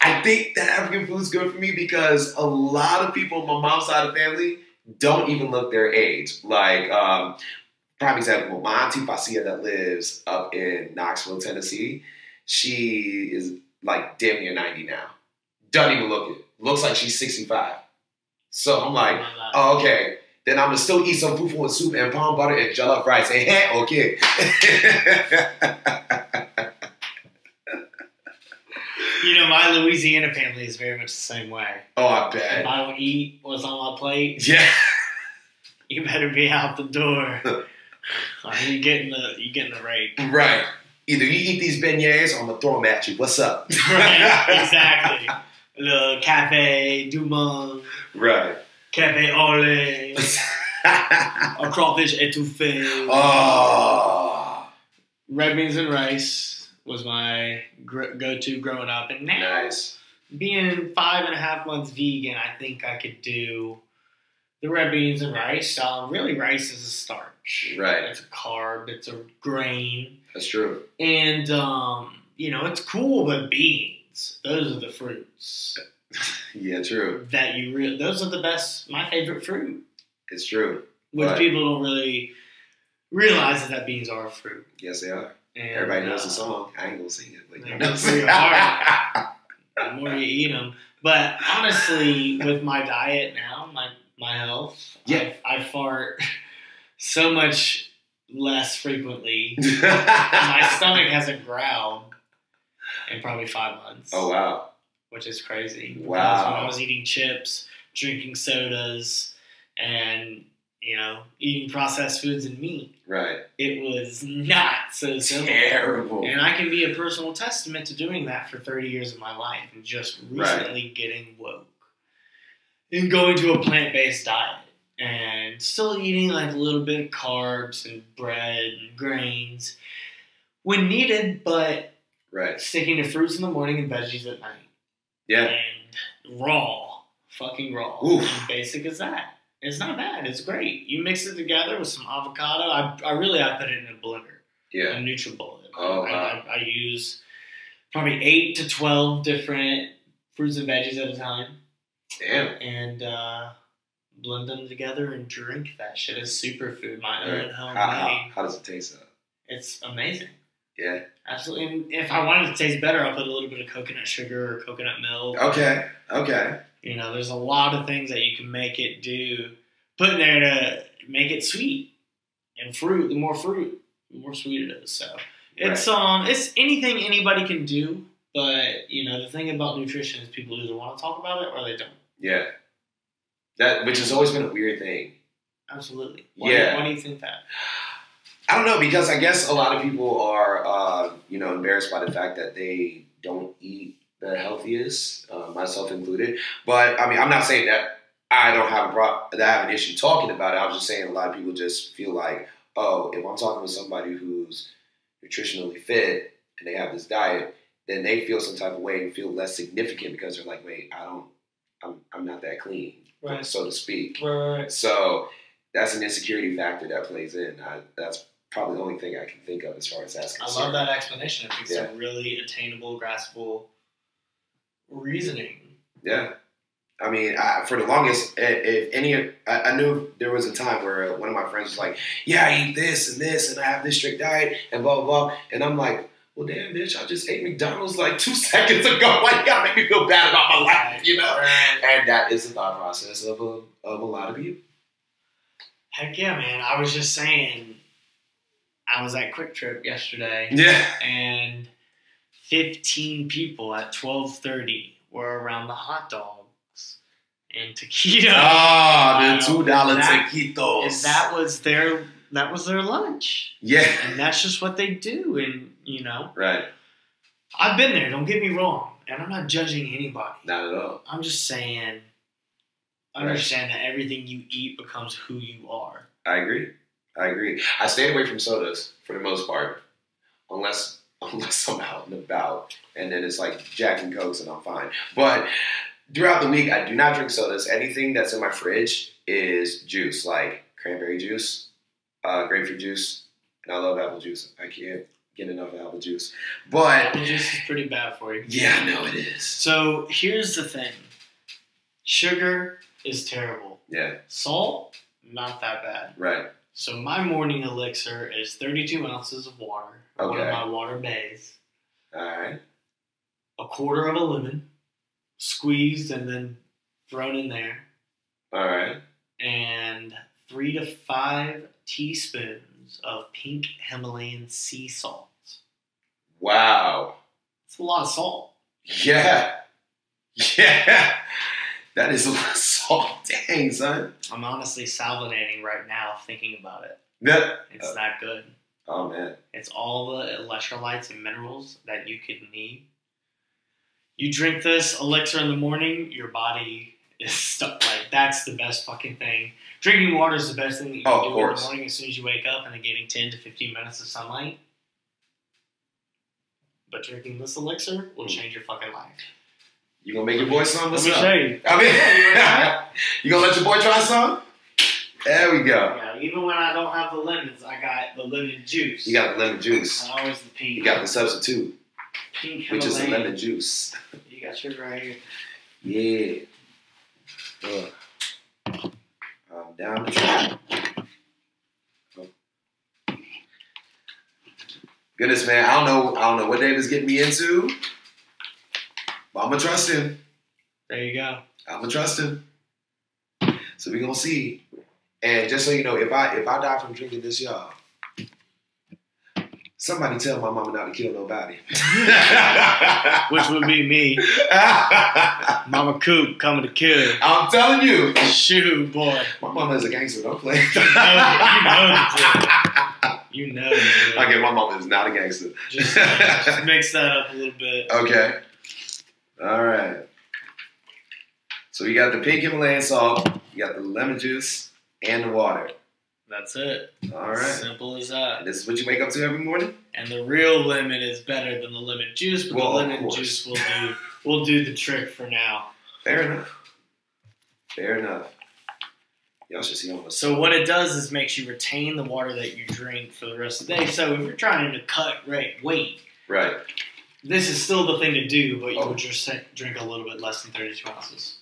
I think that African food's good for me because a lot of people on my mom's side of the family don't even look their age. Like, um, prime example, my auntie Facia that lives up in Knoxville, Tennessee, she is like damn near 90 now. Doesn't even look it. Looks like she's 65. So I'm like, oh that. oh, okay. Then I'm gonna still eat some fufu and soup and palm butter and jollof rice. Hey, hey, okay. You know, my Louisiana family is very much the same way. oh, I bet. If. I don't eat what's on my plate, Yeah. you better be out the door. Or you getting the you getting the rake. Right. Either you eat these beignets or I'm gonna throw them at you. What's up? Right, exactly. Le cafe du monde, Right. cafe au lait, a crawfish étouffée. oh. Red beans and rice was my gr- go-to growing up, and now Nice. being five and a half months vegan, I think I could do the red beans and rice. Um, really, rice is a starch. Right. It's a carb. It's a grain, That's true. and um, you know it's cool. But beans, those are the fruits Yeah, true. that you really. Those are the best. My favorite fruit, It's true. which Right. people don't really realize that beans are a fruit. Yes, they are. And, Everybody knows uh, the song. I ain't gonna sing it, but you know. the more you eat them. But honestly, with my diet now, my my health, Yeah. I, I fart so much less frequently. my stomach hasn't growled in probably five months. oh wow. which is crazy. Wow. When I was eating chips, drinking sodas, and you know, eating processed foods and meat, Right. it was not so simple. Terrible. And I can be a personal testament to doing that for 30 years of my life and just Right. recently getting woke and going to a plant based diet and still eating like a little bit of carbs and bread and grains when needed, but Right. sticking to fruits in the morning and veggies at night. Yeah. And raw. Fucking raw. Oof. Basic as that. It's not bad. It's great. You mix it together with some avocado. I, I really I put it in a blender Yeah. a NutriBullet. Oh, I, wow. I, I use probably eight to twelve different fruits and veggies at a time, Damn. and uh, blend them together and drink that shit as superfood. My Right. own homemade. How, how, how does it taste though? It's amazing. Yeah. Absolutely. And if I wanted to taste better, I'll put a little bit of coconut sugar or coconut milk. Okay. Okay. You know, there's a lot of things that you can make it do, put in there to make it sweet. And fruit, the more fruit, the more sweet it is. So it's um, it's anything anybody can do. But you know, the thing about nutrition is people either want to talk about it or they don't. Yeah. That which has always been a weird thing. Absolutely. Why, Yeah. Why do you think that? I don't know because I guess a lot of people are, uh, you know, embarrassed by the fact that they don't eat the healthiest, uh, myself included. But I mean, I'm not saying that I don't have a pro- that I have an issue talking about it. I was just saying a lot of people just feel like, oh, if I'm talking with somebody who's nutritionally fit and they have this diet, then they feel some type of way and feel less significant because they're like, wait, I don't, I'm, I'm not that clean, Right. so to speak. Right. right, So that's an insecurity factor that plays in. I, that's probably the only thing I can think of as far as that's concerned. I love that explanation. I think it's a really attainable, graspable reasoning. Yeah. I mean, I, for the longest, if any, I, I knew there was a time where one of my friends was like, "Yeah, I eat this and this, and I have this strict diet, and blah blah blah," and I'm like, "Well, damn, bitch, I just ate McDonald's like two seconds ago. Why you gotta make me feel bad about my life, you know?" And that is the thought process of a of a lot of people. Heck yeah, man. I was just saying, I was at QuikTrip yesterday, Yeah. and 15 people at 12:30 were around the hot dogs and taquito. Ah, the two dollar That- taquitos. and that was their that was their lunch, yeah. and that's just what they do. And you know, Right. I've been there. Don't get me wrong, and I'm not judging anybody. Not at all. I'm just saying, Right. understand that everything you eat becomes who you are. I agree. I agree. I stayed away from sodas for the most part, unless unless I'm out and about, and then it's like Jack and Cokes, and I'm fine. But throughout the week, I do not drink sodas. Anything that's in my fridge is juice, like cranberry juice, uh, grapefruit juice, and I love apple juice. I can't get enough apple juice. But Apple juice is pretty bad for you. yeah, I know it is. So here's the thing: sugar is terrible. Yeah, Salt, not that bad. right. So my morning elixir is 32 ounces of water, one Okay. of my water bays, All right. a quarter of a lemon, squeezed and then thrown in there, All right. and three to five teaspoons of pink Himalayan sea salt. Wow. It's a lot of salt. Yeah. Yeah. That is a lot of salt. Dang, son. I'm honestly salivating right now thinking about it. That, It's Uh, that good. oh, man. It's all the electrolytes and minerals that you could need. You drink this elixir in the morning, your body is stuck. Like that's the best fucking thing. Drinking water is the best thing that you Oh, can of do in the morning as soon as you wake up, and then getting ten to fifteen minutes of sunlight. But drinking this elixir will Mm. change your fucking life. You gonna make your boy some? What's Let me up? show you. I mean, you gonna let your boy try some? There we go. Yeah, even when I don't have the lemons, I got the lemon juice. You got the lemon juice. And always the pink. You got the substitute, pink which is the lemon juice. You got sugar right here. Yeah. Ugh. I'm down the track. Goodness, man, I don't know. I don't know what David's getting me into, but I'm gonna trust him. There you go. I'm gonna trust him. So we gonna see. And just so you know, if I if I die from drinking this, y'all, somebody tell my mama not to kill nobody. Which would be me, Mama Coop, coming to kill. I'm telling you, Shoot, boy. my mama is a gangster. Don't play. You know You know. you do. okay, my mama is not a gangster. Just, just mix that up a little bit. Okay. All right. So you got the pink Himalayan salt, you got the lemon juice, and the water. That's it. All right. Simple as that. And this is what you wake up to every morning. And the real lemon is better than the lemon juice, but Well, the lemon juice will do will do the trick for now. Fair enough. Fair enough. Y'all should see on the So what it does is makes you retain the water that you drink for the rest of the day. So if you're trying to cut rate weight, right. this is still the thing to do, but you Oh. would just drink a little bit less than 32 ounces.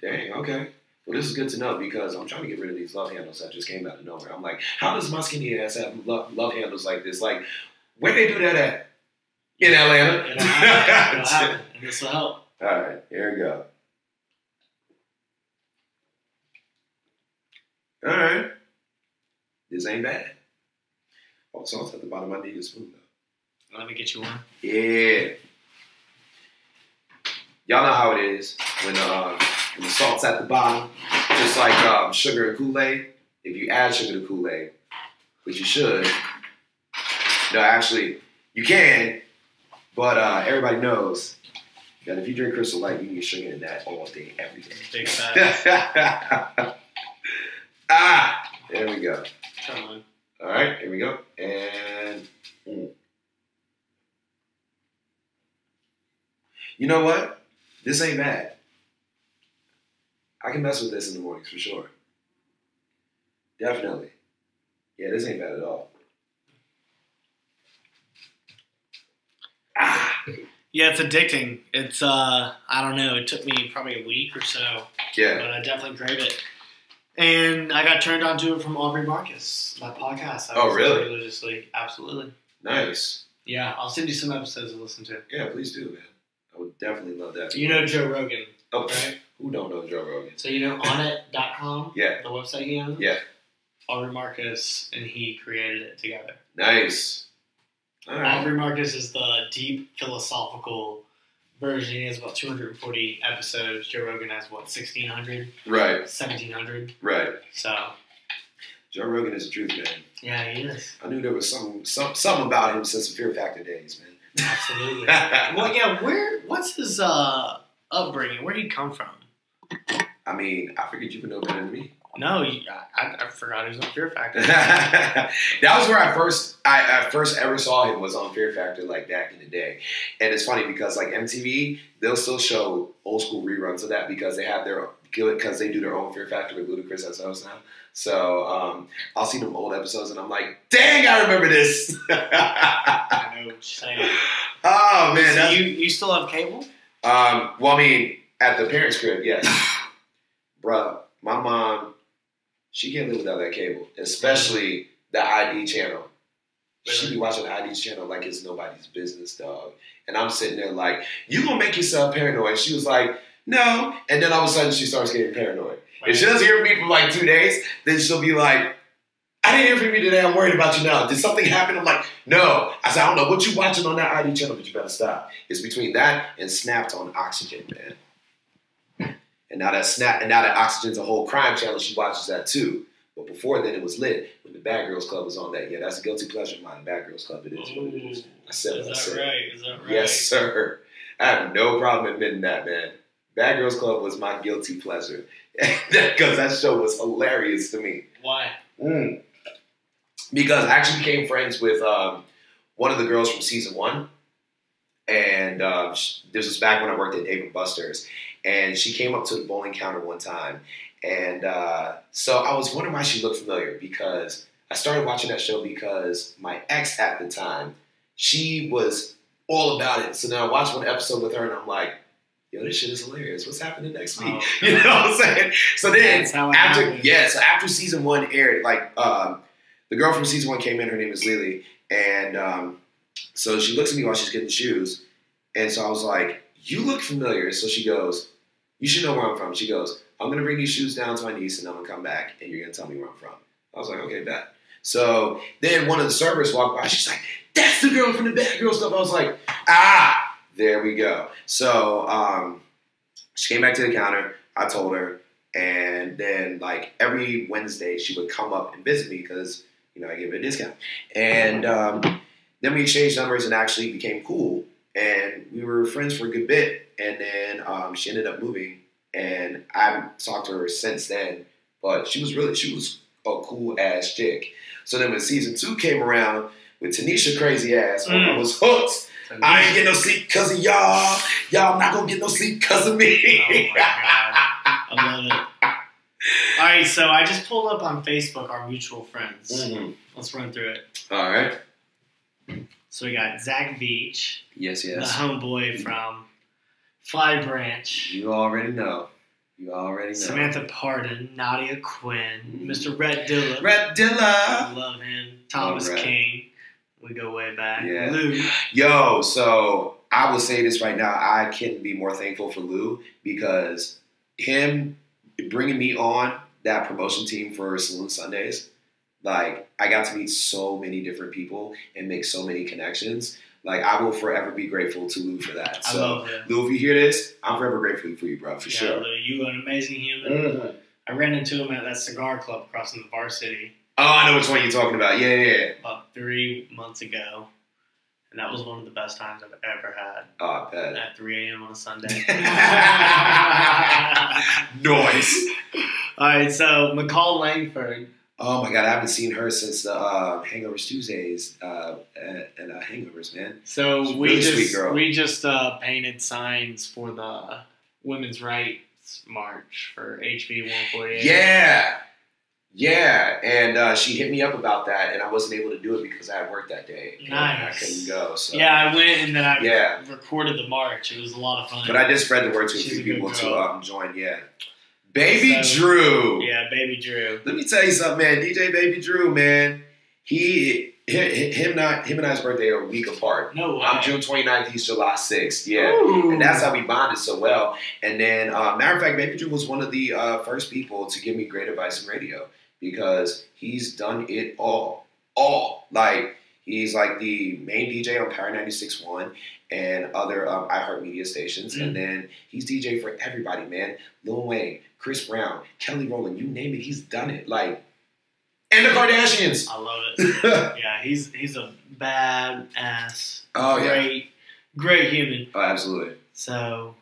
Dang. Okay. Well, this is good to know because I'm trying to get rid of these love handles that just came out of nowhere. I'm like, how does my skinny ass have love, love handles like this? Like, where they do that at? In Atlanta. It'll happen, it'll happen, and this will help. All right, here we go. All right, this ain't bad. Oh, salt's at the bottom. I need a spoon though. Let me get you one. Yeah. Y'all know how it is when, um, when the salt's at the bottom, just like um, sugar and Kool Aid. If you add sugar to Kool Aid, which you should, no, actually, you can, but uh, everybody knows that if you drink Crystal Light, you can get sugar in that all day, every day. Big ah, there we go. Come on. All right, here we go. And mm. you know what? This ain't bad. I can mess with this in the mornings for sure. Definitely. Yeah, this ain't bad at all. Ah, Yeah, it's addicting. It's uh, I don't know. It took me probably a week or so, yeah. but I definitely crave it. And I got turned on to it from Aubrey Marcus, that podcast. I Oh, really? Religiously, absolutely. Nice. Yeah, I'll send you some episodes to listen to. Yeah, please do, man. I would definitely love that. You know Joe Rogan, oh, right? Who don't know Joe Rogan? So you know onnit.com, Yeah, the website he owns. Yeah. Aubrey Marcus and he created it together. nice. All right. Aubrey Marcus is the deep philosophical version. He has about 240 episodes. Joe Rogan has what 1600, Right, 1700. right. So Joe Rogan is a truth, man. yeah, he is I knew there was some some something about him since the Fear Factor days, man. absolutely. well, yeah. Where? What's his uh upbringing? Where would he come from? I mean, I figured you would know better than me. No, I, I forgot he was on Fear Factor. that was where I first I, I first ever saw him was on Fear Factor like back in the day. And it's funny because like MTV, they'll still show old school reruns of that because they have their because they do their own Fear Factor with Ludacris as host now. So um, I'll see them old episodes and I'm like, dang, I remember this. I know what you're saying. oh man, so you you still have cable? Um, well, I mean, at the parents' crib, yes. Bruh, my mom, she can't live without that cable, especially the ID channel. She be watching the ID channel like it's nobody's business, dog. And I'm sitting there like, you gonna make yourself paranoid. She was like, no. And then all of a sudden she starts getting paranoid. If she doesn't hear from me for like two days, then she'll be like, I didn't hear from you today. I'm worried about you now. Did something happen? I'm like, no. I said, I don't know what you watching on that ID channel, but you better stop. It's between that and Snapped on Oxygen, man. And now that Snap and now that Oxygen's a whole crime channel, she watches that too. But before then, it was lit when the Bad Girls Club was on that. Yeah, that's a guilty pleasure of mine. Bad Girls Club, it is what it is. I said Is what I that said. right? Is that right? Yes, sir. I have no problem admitting that, man. Bad Girls Club was my guilty pleasure because that show was hilarious to me. Why? Mm. Because I actually became friends with um, one of the girls from season one, and um, this was back when I worked at Dave and Buster's, and she came up to the bowling counter one time, And uh, so I was wondering why she looked familiar because I started watching that show because my ex at the time, she was all about it. So now I watched one episode with her and I'm like, yo, this shit is hilarious. What's happening next week? Oh, you know what I'm saying? So then after yeah, so after season one aired, like um, the girl from season one came in, her name is Lily, and um, so she looks at me while she's getting shoes, and so I was like, "You look familiar." So she goes, "You should know where I'm from." She goes, "I'm gonna bring these shoes down to my niece, and I'm gonna come back, and you're gonna tell me where I'm from." I was like, "Okay, bet." So then one of the servers walked by. She's like, "That's the girl from the Bad Girl stuff." I was like, "Ah, there we go." So um, she came back to the counter. I told her, and then like every Wednesday she would come up and visit me because you know I give her a discount. And um, then we exchanged numbers and actually became cool. And we were friends for a good bit. And then um, she ended up moving, and I haven't talked to her since then. But she was really she was a cool ass chick. So then when season two came around with Tanisha crazy ass, I Mm. was hooked. So I ain't get no sleep because of y'all. Y'all not gonna get no sleep because of me. Oh my god. I love it. All right, so I just pulled up on Facebook our mutual friends. Mhm. Let's run through it. All right. So we got Zach Beach, Yes, yes. the homeboy from Flowery Branch, You already know. You already know. Samantha Pardon, Nadia Quinn. Mm. Mr. Rhett Dillon. Red Dilla. Love him. Thomas Rhett. King. We go way back. Yeah. Lou. Yo, so I will say this right now. I couldn't be more thankful for Lou because him bringing me on that promotion team for Saloon Sundays, like I got to meet so many different people and make so many connections. Like I will forever be grateful to Lou for that. I So. Lou, if you hear this, I'm forever grateful for you, bro, for yeah, sure. Lou, you are an amazing human. Mhm. I ran into him at that cigar club crossing the varsity Oh, I know which one you're talking about. Yeah, yeah, yeah. about three months ago. And that was one of the best times I've ever had Oh, I bet. at 3 a.m. on a Sunday. Noise. All right, so McCall Langford. Oh my god, I haven't seen her since the uh, Hangovers Tuesdays uh, and uh, Hangovers, man. So She's we really just sweet girl. we just uh, painted signs for the women's rights march for HB 148. Yeah, yeah, and uh, she hit me up about that, and I wasn't able to do it because I had work that day. and I couldn't go. So Yeah, I went and then I Yeah. recorded the march. It was a lot of fun. but I did spread the word to a She's few a people to um, join. Yeah, Baby So- Drew. yeah, baby Drew. Let me tell you something, man. DJ Baby Drew, man. He him, him not him and I's birthday are a week apart. No way. I'm June 29th. He's July 6th. Yeah. Ooh. And that's how we bonded so well. And then, uh, matter of fact, Baby Drew was one of the uh, first people to give me great advice in radio because he's done it all. All. Like, he's like the main DJ on Power 96.1 and other um, iHeartMedia stations. Mm. And then he's DJ for everybody, man. Lil Wayne, Chris Brown, Kelly Rowland, you name it, he's done it. Like, and the Kardashians. I love it. Yeah, he's he's a bad ass. oh, yeah. great, great human. Oh, absolutely. So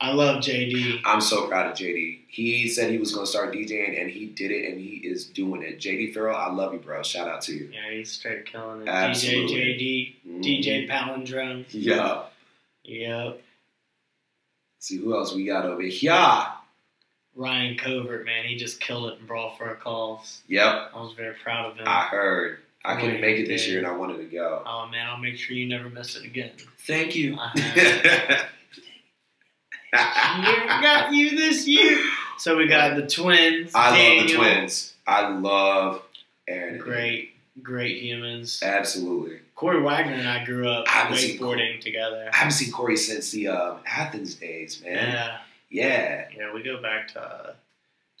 I love JD. I'm so proud of JD. He said he was going to start DJing, and he did it, and he is doing it. JD Farrell, I love you, bro. Shout out to you. Yeah, he's straight killing it. Absolutely. DJ JD, Mhm. DJ Palindrome. Yeah. Yep. See who else we got over here. Ryan Covert, man, he just killed it in Brawl for a Cause. Yep, I was very proud of him. I heard. I couldn't make it this year, and I wanted to go. oh man, I'll make sure you never miss it again. Thank you. I got you this year. So we got the twins. I love the twins. I love Aaron. Great, great humans. Absolutely. Corey Wagner and I grew up I wakeboarding together. I haven't seen Corey since the um, Athens days, man. Yeah, Yeah. yeah, we go back to uh,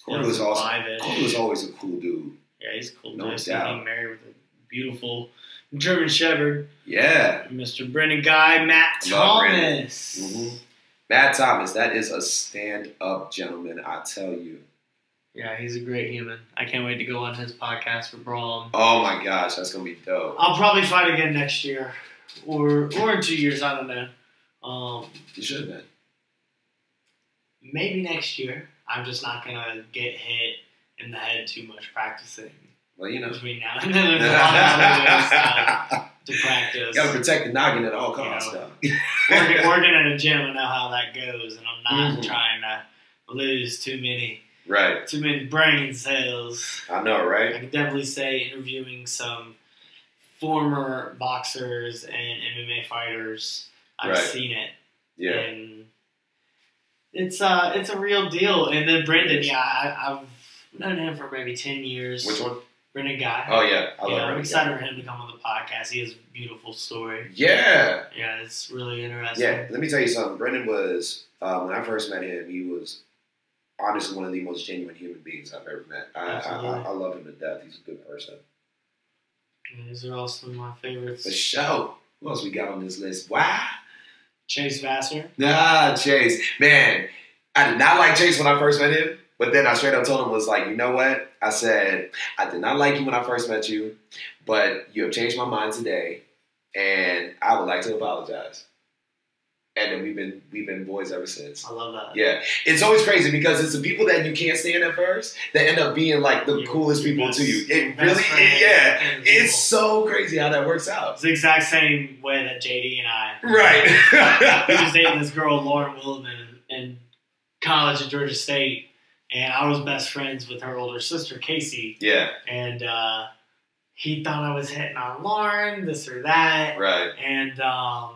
Corey was awesome. Corey was always a cool dude. Yeah, he's a cool. No dude. doubt. He's married with a beautiful German Shepherd, Yeah. Mr. Brendan Guy, Matt. Thomas. Mhm. Matt Thomas, that is a stand up gentleman, I tell you. Yeah, he's a great human. I can't wait to go on his podcast for Brawl. Oh my gosh, that's gonna be dope. I'll probably fight again next year, or or in two years. I don't know. Um, You should have been. Maybe next year. I'm just not gonna get hit in the head too much practicing Well, you know. between now and then. There's a lot of to practice. Gotta protect the noggin at all costs, You though. working, working in a gym, I know how that goes, and I'm not Mhm. trying to lose too many Right. too many brain cells. I know, right? I can definitely say interviewing some former boxers and MMA fighters, I've Right. seen it, Yeah. and it's uh it's a real deal. And then Brendan, yeah, I, I've known him for maybe ten years. Which one? Brendan Guy. Oh yeah, I love yeah, I'm excited for him to come on the podcast. He has a beautiful story. Yeah. Yeah, it's really interesting. Yeah, let me tell you something. Brendan was um, when I first met him. He was honestly one of the most genuine human beings I've ever met. I, I, I, love him to death. He's a good person. These are all some of my favorites. The show. Who else we got on this list? Wow. Chase Vassar. Nah, Chase. Man, I did not like Chase when I first met him. But then I straight up told him was like, you know what? I said I did not like you when I first met you, but you have changed my mind today, and I would like to apologize. And then we've been we've been boys ever since. I love that. Yeah, it's always crazy because it's the people that you can't stand at first that end up being like the coolest people best- to you. It really, friend yeah, it's so crazy how that works out. It's the exact same way that JD and I. Right. he was dating this girl, Lauren Wildman, in college at Georgia State, and I was best friends with her older sister, Casey. yeah, And uh, he thought I was hitting on Lauren, this or that, right. and um,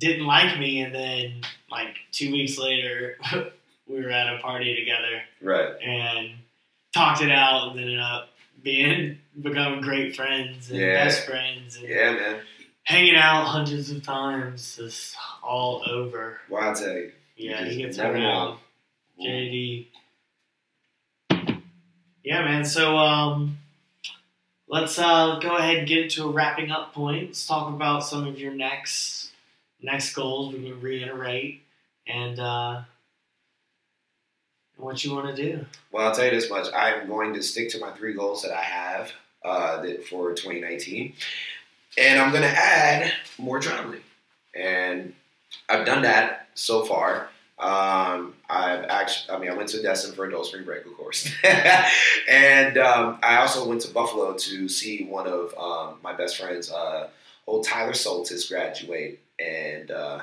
didn't like me. And then, like, two weeks later, we were at a party together Right. and talked it out, and ended up being becoming great friends and Yeah. best friends and Yeah, man. hanging out hundreds of times. It's all over. Tell you. Yeah, he gets around. JD. Yeah, man. So um, let's uh, go ahead and get to a wrapping up point. Let's talk about some of your next next goals. We can reiterate and uh, what you want to do. Well, I'll tell you this much. I'm going to stick to my three goals that I have uh, that for 2019. And I'm going to add more traveling. And I've done that so far. Um, I've actually, I mean, I went to Destin for adult spring break, of course. and um, I also went to Buffalo to see one of um, my best friends, uh, old Tyler Soltis, graduate and uh,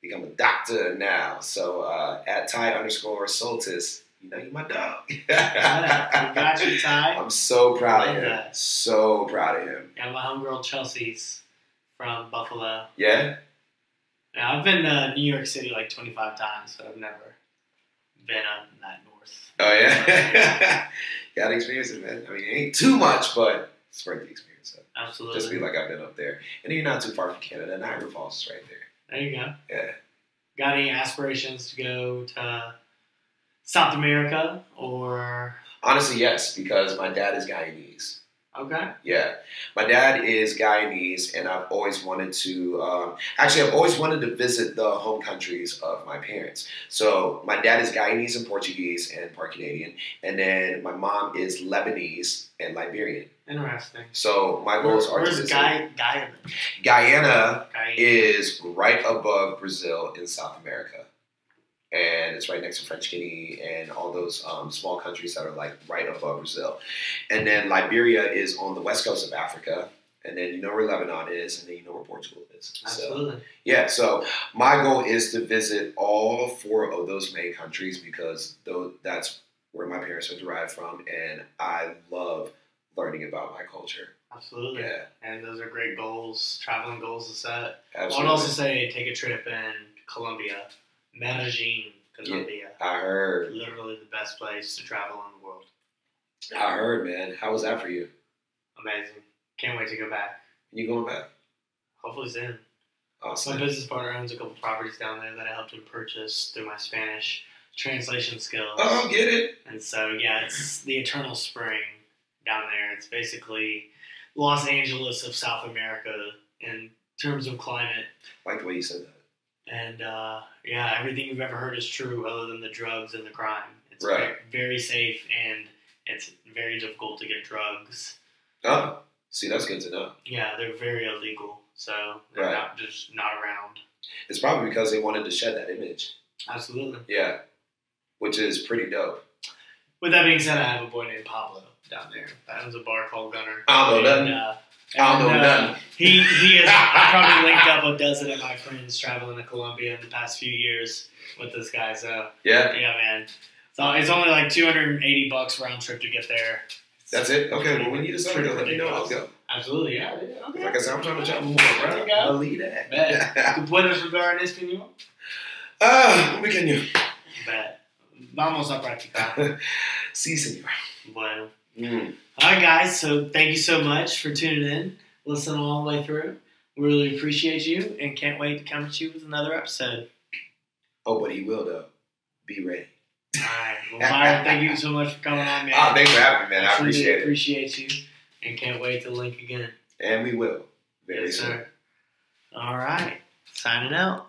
become a doctor now. So uh, at Ty underscore Soltis, you know, you're my dog. Yeah, got you, Ty. I'm so proud of him. that. So proud of him. Yeah, my homegirl Chelsea's from Buffalo. Yeah? Yeah, I've been to New York City like 25 times, but I've never been up that north. Oh, yeah? Got experience it, man. I mean, it ain't too much, but it's worth the experience. So Absolutely. just be like I've been up there. And you're not too far from Canada. Niagara Falls is right there. there you go. Yeah. Got any aspirations to go to South America or Honestly, yes, because my dad is Guyanese. Okay? Yeah, my dad is Guyanese, and I've always wanted to. Um, actually, I've always wanted to visit the home countries of my parents. So my dad is Guyanese and Portuguese and part Canadian, and then my mom is Lebanese and Liberian. Interesting. So my goals are to Where's visit. Guy Guy Guyana Guy is right above Brazil in South America. And it's right next to French Guinea and all those um, small countries that are like right above Brazil. And then Liberia is on the west coast of Africa. And then you know where Lebanon is, and then you know where Portugal is. So, Absolutely. yeah, so my goal is to visit all four of those main countries because though that's where my parents are derived from, and I love learning about my culture. Absolutely. Yeah, And those are great goals, traveling goals to set. Absolutely. I would also say take a trip in Colombia, Medellin, Colombia. I heard. Literally the best place to travel in the world. I heard, man. How was that for you? Amazing. Can't wait to go back. You going back? Hopefully soon. Awesome. My business partner owns a couple properties down there that I helped him purchase through my Spanish translation skills. Oh, get it? And so, yeah, it's the Eternal Spring down there. It's basically Los Angeles of South America in terms of climate. like the way you said that. And uh, yeah, everything you've ever heard is true other than the drugs and the crime. It's Right. very, very safe and it's very difficult to get drugs. Oh, see, that's good to know. Yeah, they're very illegal. So they're Right. not just not around. It's probably because they wanted to shed that image. Absolutely. Yeah, which is pretty dope. With that being said, I have a boy named Pablo down there that owns a bar called Gunner. Know And, uh, I don't know and, uh. He he. I probably linked up a dozen of my friends traveling to Colombia in the past few years with this guy. So Yeah. yeah, man. So it's only like 280 bucks round trip to get there. That's it. Okay. Well, when you decide to let me know. I'll go. Absolutely, yeah. yeah, Okay. Like I said, I'm trying to travel more, bro. you go. Believe that. Bet. ¿Tú puedes jugar en español? Ah, un pequeño. Bet. Vamos a practicar. Sí, señor. bueno. Mm. All right, guys. So thank you so much for tuning in, listening all the way through. We really appreciate you, and can't wait to come at you with another episode. Oh, but he will though. Be ready. All right. Well, Myron, thank you so much for coming on, man. Ah, thanks for having me, man. I appreciate it. Appreciate you, and can't wait to link again. And we will very Yes, soon. sir. All right. Signing out.